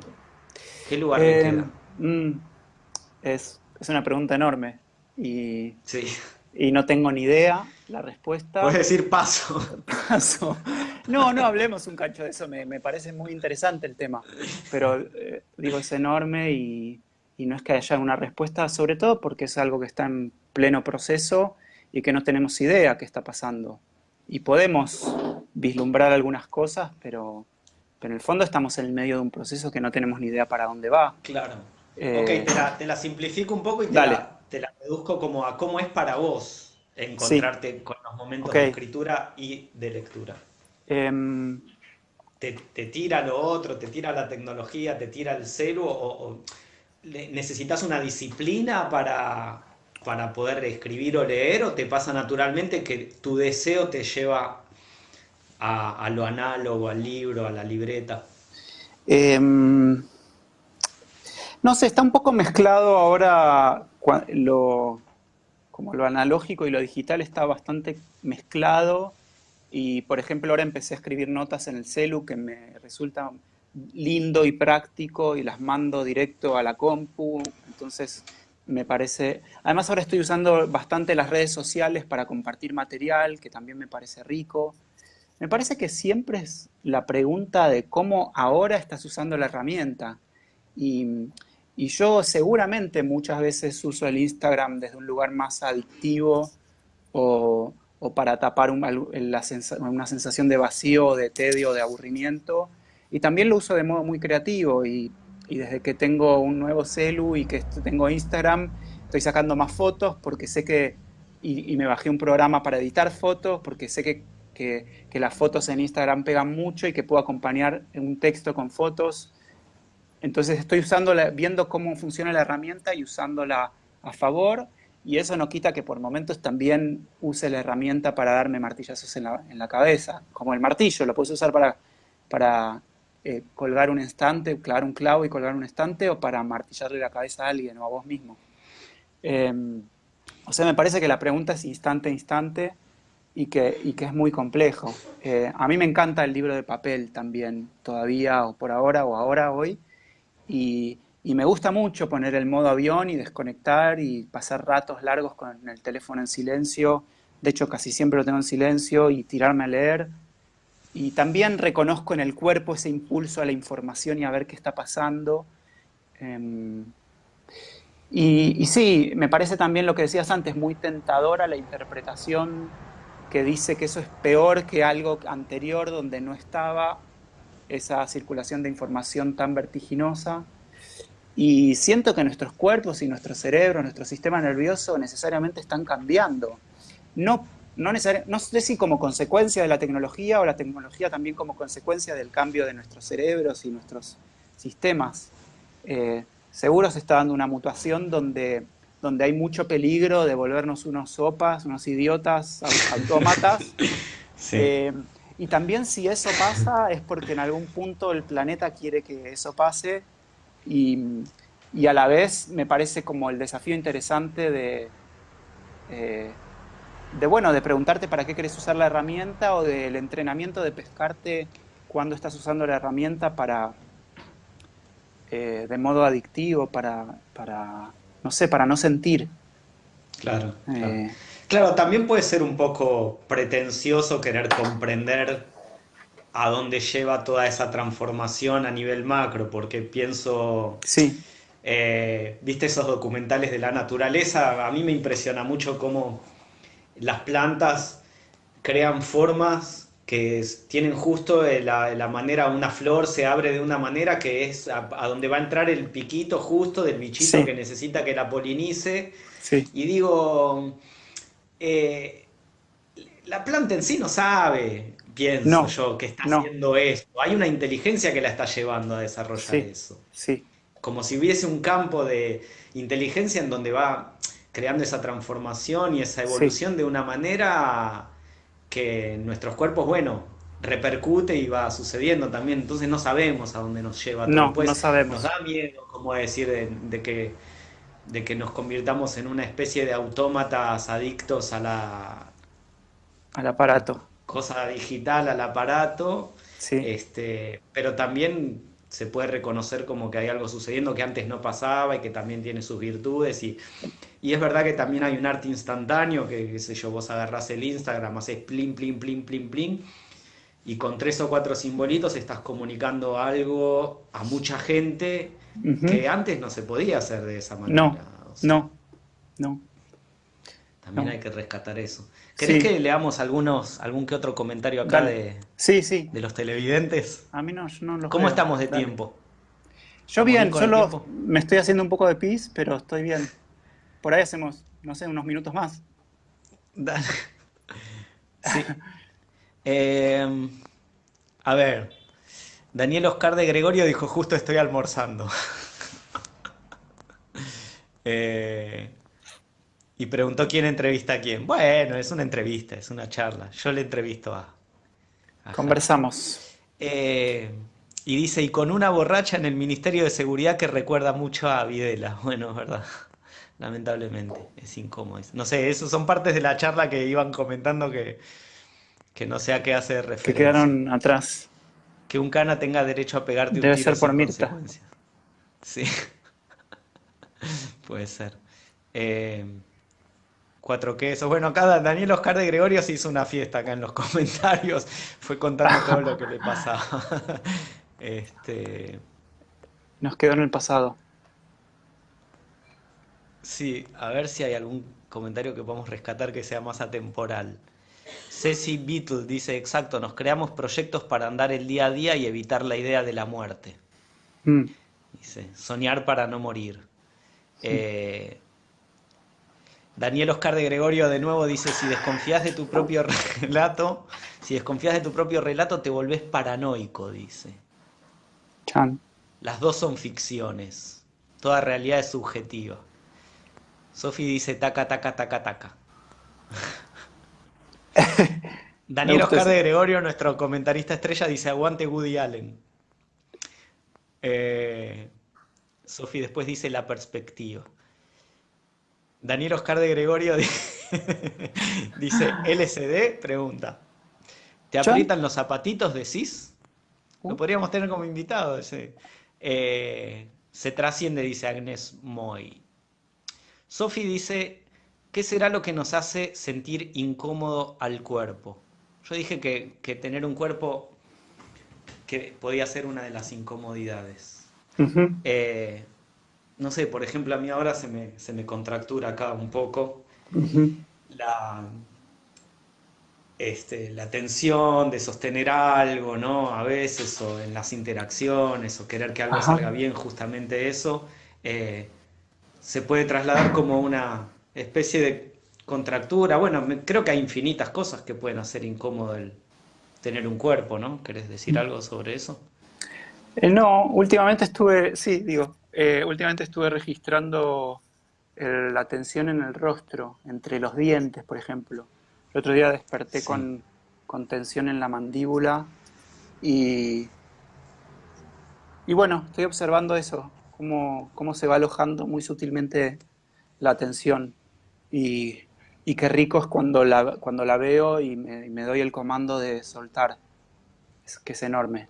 ¿Qué lugar eh, mm, es, una pregunta enorme y, y no tengo ni idea la respuesta. Puedes decir paso. Paso. No, no hablemos un cacho de eso, me, parece muy interesante el tema, pero eh, digo, es enorme y, y no es que haya una respuesta, sobre todo porque es algo que está en pleno proceso y que no tenemos idea qué está pasando. Y podemos vislumbrar algunas cosas, pero pero en el fondo estamos en el medio de un proceso que no tenemos ni idea para dónde va. Claro. Eh, ok, te la, simplifico un poco y te la, te la, reduzco como a cómo es para vos encontrarte con los momentos de escritura y de lectura. Em, te, tira lo otro, te tira la tecnología, te tira el celu o, necesitas una disciplina para, para poder escribir o leer o te pasa naturalmente que tu deseo te lleva a, lo análogo, al libro, a la libreta? Em, no sé, está un poco mezclado ahora lo, como lo analógico y lo digital está bastante mezclado y por ejemplo ahora empecé a escribir notas en el celu que me resulta lindo y práctico y las mando directo a la compu, entonces me parece... Además ahora estoy usando bastante las redes sociales para compartir material, que también me parece rico. Me parece que siempre es la pregunta de cómo ahora estás usando la herramienta. Y, yo seguramente muchas veces uso el Instagram desde un lugar más adictivo o, para tapar una sensación de vacío, de tedio, de aburrimiento. Y también lo uso de modo muy creativo y, desde que tengo un nuevo celu y que tengo Instagram, estoy sacando más fotos porque sé que, y, me bajé un programa para editar fotos porque sé que que, las fotos en Instagram pegan mucho y que puedo acompañar un texto con fotos. Entonces estoy usando viendo cómo funciona la herramienta y usándola a favor y eso no quita que por momentos también use la herramienta para darme martillazos en la, en la cabeza, como el martillo, lo puedes usar para, para eh, colgar un estante, clavar un clavo y colgar un estante, o para martillarle la cabeza a alguien o a vos mismo. Em, o sea, me parece que la pregunta es instante a instante y que, y que es muy complejo. Eh, a mí me encanta el libro de papel también, todavía, o por ahora, o ahora, hoy, y, y me gusta mucho poner el modo avión y desconectar y pasar ratos largos con el teléfono en silencio. De hecho, casi siempre lo tengo en silencio y tirarme a leer. Y también reconozco en el cuerpo ese impulso a la información y a ver qué está pasando. Em, y, y, sí, me parece también lo que decías antes, muy tentadora la interpretación que dice que eso es peor que algo anterior donde no estaba esa circulación de información tan vertiginosa. Y siento que nuestros cuerpos y nuestro cerebro, nuestro sistema nervioso necesariamente están cambiando. No, no, no sé si como consecuencia de la tecnología o la tecnología también como consecuencia del cambio de nuestros cerebros y nuestros sistemas. Eh, seguro se está dando una mutación donde, donde hay mucho peligro de volvernos unos sopas, unos idiotas autómatas. sí. eh, y también si eso pasa es porque en algún punto el planeta quiere que eso pase y, y, a la vez me parece como el desafío interesante de, eh, de, bueno, de preguntarte para qué querés usar la herramienta o del entrenamiento de pescarte cuando estás usando la herramienta para, eh, de modo adictivo, para, para, no sé, para no sentir. Claro, claro. Eh, claro, también puede ser un poco pretencioso querer comprender a dónde lleva toda esa transformación a nivel macro, porque pienso, sí. eh, viste esos documentales de la naturaleza, a mí me impresiona mucho cómo las plantas crean formas que tienen justo la, la, manera, una flor se abre de una manera que es a, a donde va a entrar el piquito justo del bichito sí. que necesita que la polinice. Sí. Y digo, eh, la planta en sí no sabe, pienso no, yo, que está no. haciendo esto. Hay una inteligencia que la está llevando a desarrollar sí, eso. Sí. Como si hubiese un campo de inteligencia en donde va creando esa transformación y esa evolución de una manera que en nuestros cuerpos, bueno, repercute y va sucediendo también. Entonces no sabemos a dónde nos lleva. No, Después no sabemos. Nos da miedo, como decir, de, de que de que nos convirtamos en una especie de autómatas adictos a la al aparato cosa digital al aparato sí. este pero también se puede reconocer como que hay algo sucediendo que antes no pasaba y que también tiene sus virtudes y, y es verdad que también hay un arte instantáneo que qué sé yo vos agarrás el Instagram haces plin plin plin plin plin y con tres o cuatro simbolitos estás comunicando algo a mucha gente uh -huh. que antes no se podía hacer de esa manera. No, o sea, no, no. También no. hay que rescatar eso. ¿Querés sí. que leamos algunos, algún que otro comentario acá de, sí, sí. de los televidentes? A mí no, no los ¿Cómo creo. estamos de Dale. tiempo? Yo bien, solo me estoy haciendo un poco de pis, pero estoy bien. Por ahí hacemos, no sé, unos minutos más. Dale. Sí. Eh, a ver, Daniel Oscar de Gregorio dijo, justo estoy almorzando. eh, y preguntó quién entrevista a quién. Bueno, es una entrevista, es una charla. Yo le entrevisto a... a Conversamos. Eh, y dice, y con una borracha en el Ministerio de Seguridad que recuerda mucho a Videla. Bueno, es verdad. Lamentablemente, es incómodo. No sé, eso son partes de la charla que iban comentando que que no sé a qué hace referencia. Que quedaron atrás. Que un cana tenga derecho a pegarte Debe un tiro ser por Mirta. Sí. Puede ser. Eh, cuatro quesos. Bueno, acá Daniel Oscar de Gregorio se hizo una fiesta acá en los comentarios. Fue contando todo lo que le pasaba. este... Nos quedó en el pasado. Sí, a ver si hay algún comentario que podamos rescatar que sea más atemporal. Ceci Beatle dice, exacto, nos creamos proyectos para andar el día a día y evitar la idea de la muerte. Mm. Dice, soñar para no morir. Sí. Eh, Daniel Oscar de Gregorio de nuevo dice, si desconfías de tu propio relato, si desconfías de tu propio relato te volvés paranoico, dice. Chan. Las dos son ficciones, toda realidad es subjetiva. Sofi dice taca, taca, taca, taca. Daniel Oscar de Gregorio, nuestro comentarista estrella, dice aguante Woody Allen. Eh, Sofi después dice la perspectiva. Daniel Oscar de Gregorio dice LCD, pregunta. ¿Te aprietan los zapatitos, decís? Lo uh. podríamos tener como invitado ese. Eh, se trasciende, dice Agnes Moy. Sofi dice, ¿qué será lo que nos hace sentir incómodo al cuerpo? Yo dije que, tener un cuerpo que podía ser una de las incomodidades. Eh, no sé, por ejemplo, a mí ahora se me, se me contractura acá un poco la, este, la tensión de sostener algo, ¿no? A veces, o en las interacciones, o querer que algo salga bien, justamente eso, eh, se puede trasladar como una especie de contractura. Bueno, creo que hay infinitas cosas que pueden hacer incómodo el tener un cuerpo, ¿no? ¿Querés decir algo sobre eso? Eh, no, últimamente estuve, sí, digo, eh, últimamente estuve registrando la tensión en el rostro, entre los dientes, por ejemplo. El otro día desperté con, tensión en la mandíbula y, y bueno, estoy observando eso, cómo, cómo se va alojando muy sutilmente la tensión. Y, y qué rico es cuando la, cuando la veo y me, me doy el comando de soltar, es, que es enorme.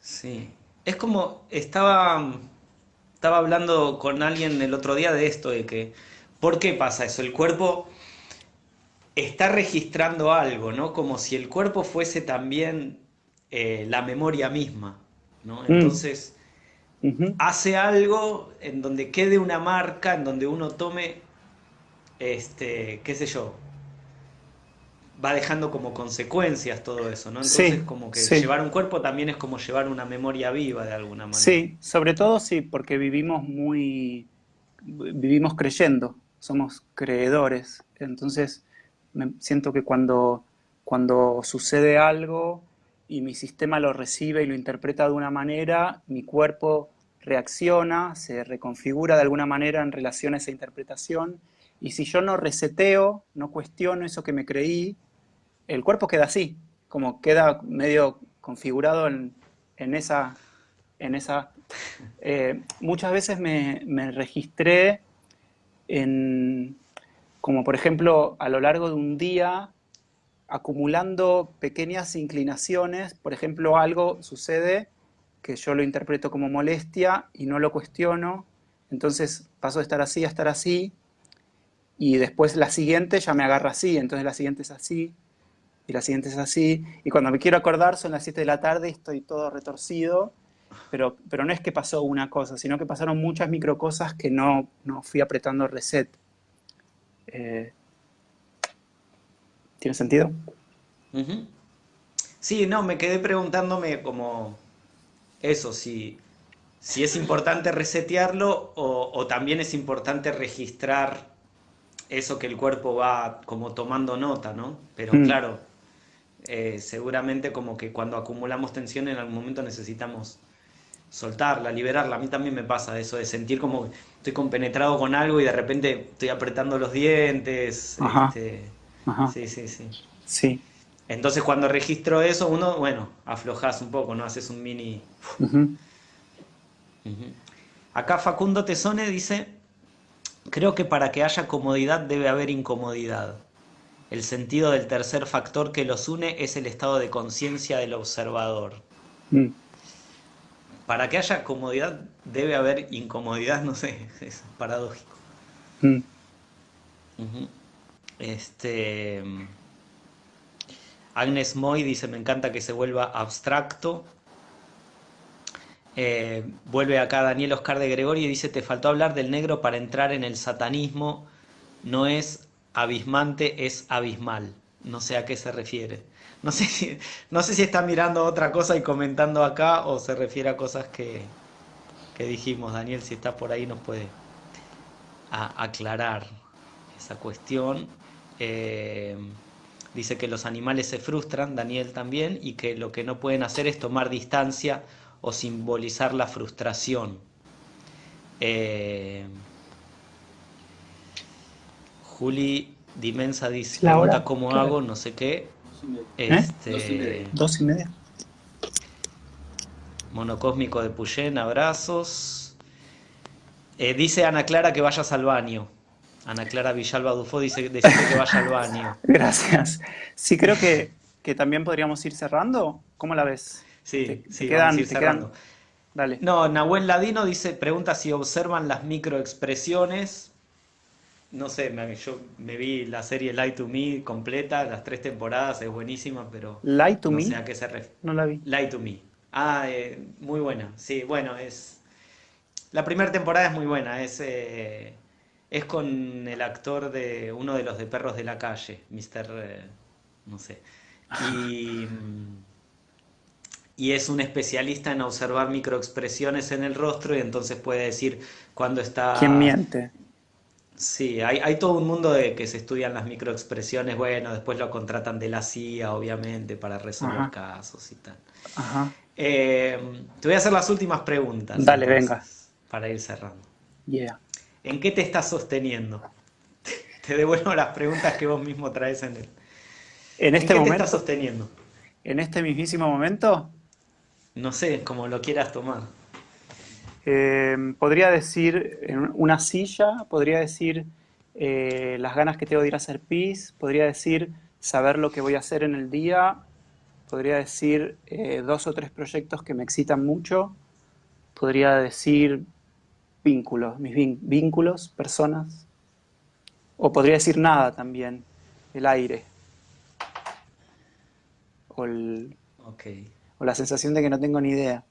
Sí, es como estaba, estaba hablando con alguien el otro día de esto, de que, ¿por qué pasa eso? El cuerpo está registrando algo, ¿no? Como si el cuerpo fuese también eh, la memoria misma, ¿no? Hace algo en donde quede una marca, en donde uno tome, este, qué sé yo, va dejando como consecuencias todo eso, ¿no? Entonces, como que llevar un cuerpo también es como llevar una memoria viva de alguna manera. Sí, sobre todo sí, porque vivimos muy, vivimos creyendo, somos creedores, entonces siento que cuando, cuando sucede algo y mi sistema lo recibe y lo interpreta de una manera, mi cuerpo reacciona, se reconfigura de alguna manera en relación a esa interpretación, y si yo no reseteo, no cuestiono eso que me creí, el cuerpo queda así, como queda medio configurado en, esa... En esa eh, muchas veces me, me registré en, como por ejemplo a lo largo de un día acumulando pequeñas inclinaciones, por ejemplo algo sucede que yo lo interpreto como molestia y no lo cuestiono, entonces paso de estar así a estar así, y después la siguiente ya me agarra así, entonces la siguiente es así, y la siguiente es así, y cuando me quiero acordar son las 7 de la tarde y estoy todo retorcido, pero, pero no es que pasó una cosa, sino que pasaron muchas micro cosas que no, no fui apretando reset. Eh, ¿Tiene sentido? Sí, no, me quedé preguntándome como eso, si, si es importante resetearlo o, también es importante registrar eso que el cuerpo va como tomando nota, ¿no? Pero mm. claro, eh, seguramente como que cuando acumulamos tensión en algún momento necesitamos soltarla, liberarla. A mí también me pasa eso de sentir como estoy compenetrado con algo y de repente estoy apretando los dientes. Este, sí, sí, sí. Sí. Entonces cuando registro eso, uno, bueno, aflojas un poco, ¿no? Haces un mini... Acá Facundo Tesone dice, creo que para que haya comodidad debe haber incomodidad. El sentido del tercer factor que los une es el estado de conciencia del observador. Mm para que haya comodidad debe haber incomodidad, no sé, es paradójico. Mm. Este. Agnes Moy dice: Me encanta que se vuelva abstracto. Eh, vuelve acá Daniel Oscar de Gregorio y dice: Te faltó hablar del negro para entrar en el satanismo. No es abismante, es abismal. No sé a qué se refiere. No sé, si, no sé si está mirando otra cosa y comentando acá o se refiere a cosas que, dijimos. Daniel, si está por ahí, nos puede aclarar esa cuestión. Eh, dice que los animales se frustran, Daniel también, y que lo que no pueden hacer es tomar distancia o simbolizar la frustración. Eh, Juli Dimensa dice, La hora, cómo hago, no sé qué. ¿Eh? Este, Dos y media. Monocósmico de Puyén, abrazos. Eh, dice Ana Clara que vayas al baño. Ana Clara Villalba Dufo dice que vaya al baño. Gracias. Sí, creo que, que también podríamos ir cerrando. ¿Cómo la ves? Sí, Te- sí, te vamos quedan- a ir te cerrando. quedan- Dale. No, Nahuel Ladino dice, pregunta si observan las microexpresiones. No sé, me- yo me vi la serie Lie to Me completa, las tres temporadas, es buenísima, pero Lie to no me. sé a qué se refiere. No la vi. Lie to Me. Ah, eh, muy buena. Sí, bueno, es... La primera temporada es muy buena, es, eh, es con el actor de uno de los de Perros de la Calle, Mr. eh, no sé. Y, y es un especialista en observar microexpresiones en el rostro y entonces puede decir cuando está... ¿Quién miente? Sí, hay, hay todo un mundo de que se estudian las microexpresiones, bueno, después lo contratan de la CIA, obviamente, para resolver Ajá. casos y tal. Ajá. Eh, te voy a hacer las últimas preguntas. Dale, entonces, venga. Para ir cerrando. Yeah. ¿En qué te estás sosteniendo? Te devuelvo las preguntas que vos mismo traes en el. En ¿En este qué te momento, estás sosteniendo? en este mismísimo momento, No sé, como lo quieras tomar. eh, podría decir en una silla, podría decir eh, las ganas que tengo de ir a hacer pis, podría decir saber lo que voy a hacer en el día, podría decir eh, dos o tres proyectos que me excitan mucho, podría decir vínculos, mis vínculos, personas, o podría decir nada también, el aire, o, el- o la sensación de que no tengo ni idea.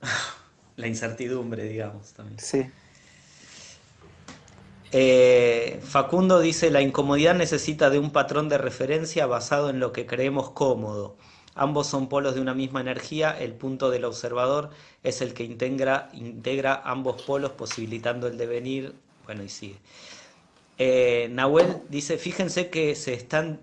La incertidumbre, digamos, también. Sí. Eh, Facundo dice, la incomodidad necesita de un patrón de referencia basado en lo que creemos cómodo. Ambos son polos de una misma energía, el punto del observador es el que integra, integra ambos polos posibilitando el devenir. Bueno, y sigue. Eh, Nahuel dice, fíjense que se están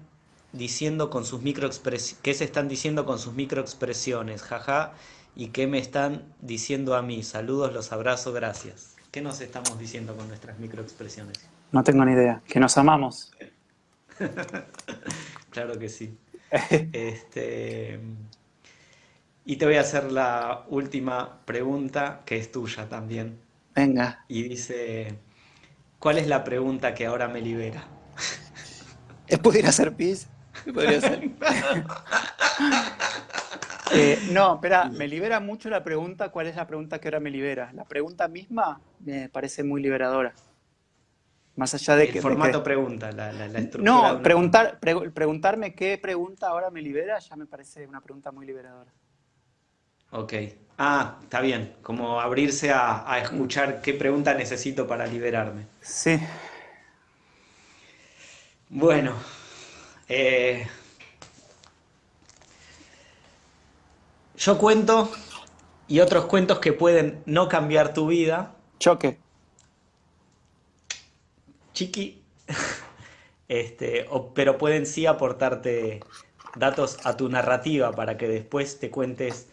diciendo con sus microexpresiones, qué se están diciendo con sus microexpresiones, jaja, y qué me están diciendo a mí. Saludos, los abrazo, gracias. ¿Qué nos estamos diciendo con nuestras microexpresiones? No tengo ni idea. Que nos amamos. Claro que sí. Este, y te voy a hacer la última pregunta, que es tuya también. Venga. Y dice, ¿cuál es la pregunta que ahora me libera? ¿Es pudiera ser pis? Podría ser. Eh, no, espera, me libera mucho la pregunta, ¿cuál es la pregunta que ahora me libera? La pregunta misma me parece muy liberadora. Más allá de El que... de formato que- pregunta, la, la- la estructura no, una preguntar, pregu- preguntarme qué pregunta ahora me libera ya me parece una pregunta muy liberadora. Ok. Ah, está bien. Como abrirse a, a escuchar qué pregunta necesito para liberarme. Sí, Bueno, eh, yo cuento y otros cuentos que pueden no cambiar tu vida. choque. Chiqui, este, o- pero pueden sí aportarte datos a tu narrativa para que después te cuentes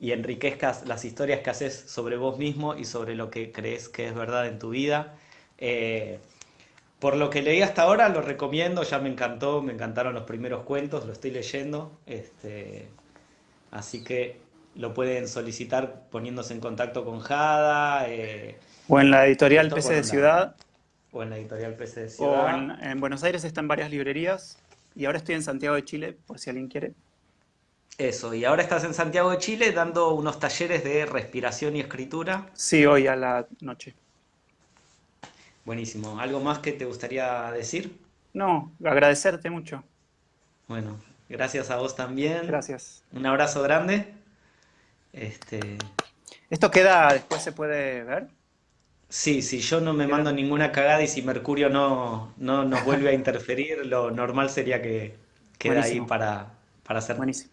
y enriquezcas las historias que haces sobre vos mismo y sobre lo que crees que es verdad en tu vida. Eh, por lo que leí hasta ahora, lo recomiendo, ya me encantó, me encantaron los primeros cuentos, lo estoy leyendo, este, así que lo pueden solicitar poniéndose en contacto con Jada eh, O en la editorial PC de Ciudad, o en la editorial PC de o Ciudad. en, en Buenos Aires está en varias librerías. Y ahora estoy en Santiago de Chile, por si alguien quiere. Eso, y ahora estás en Santiago de Chile dando unos talleres de respiración y escritura. Sí, hoy a la noche. Buenísimo. ¿Algo más que te gustaría decir? No, agradecerte mucho. Bueno, gracias a vos también. Gracias. Un abrazo grande. Este, ¿Esto queda, después se puede ver? Sí, si yo no me mando ninguna cagada y si Mercurio no, no nos vuelve a interferir, lo normal sería que quede ahí Buenísimo. para, para ser Buenísimo.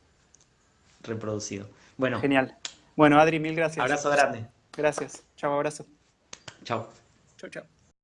reproducido. Bueno, Genial. Bueno, Adri, mil gracias. abrazo grande. Gracias. Chao, abrazo. Chao. Chao, chao.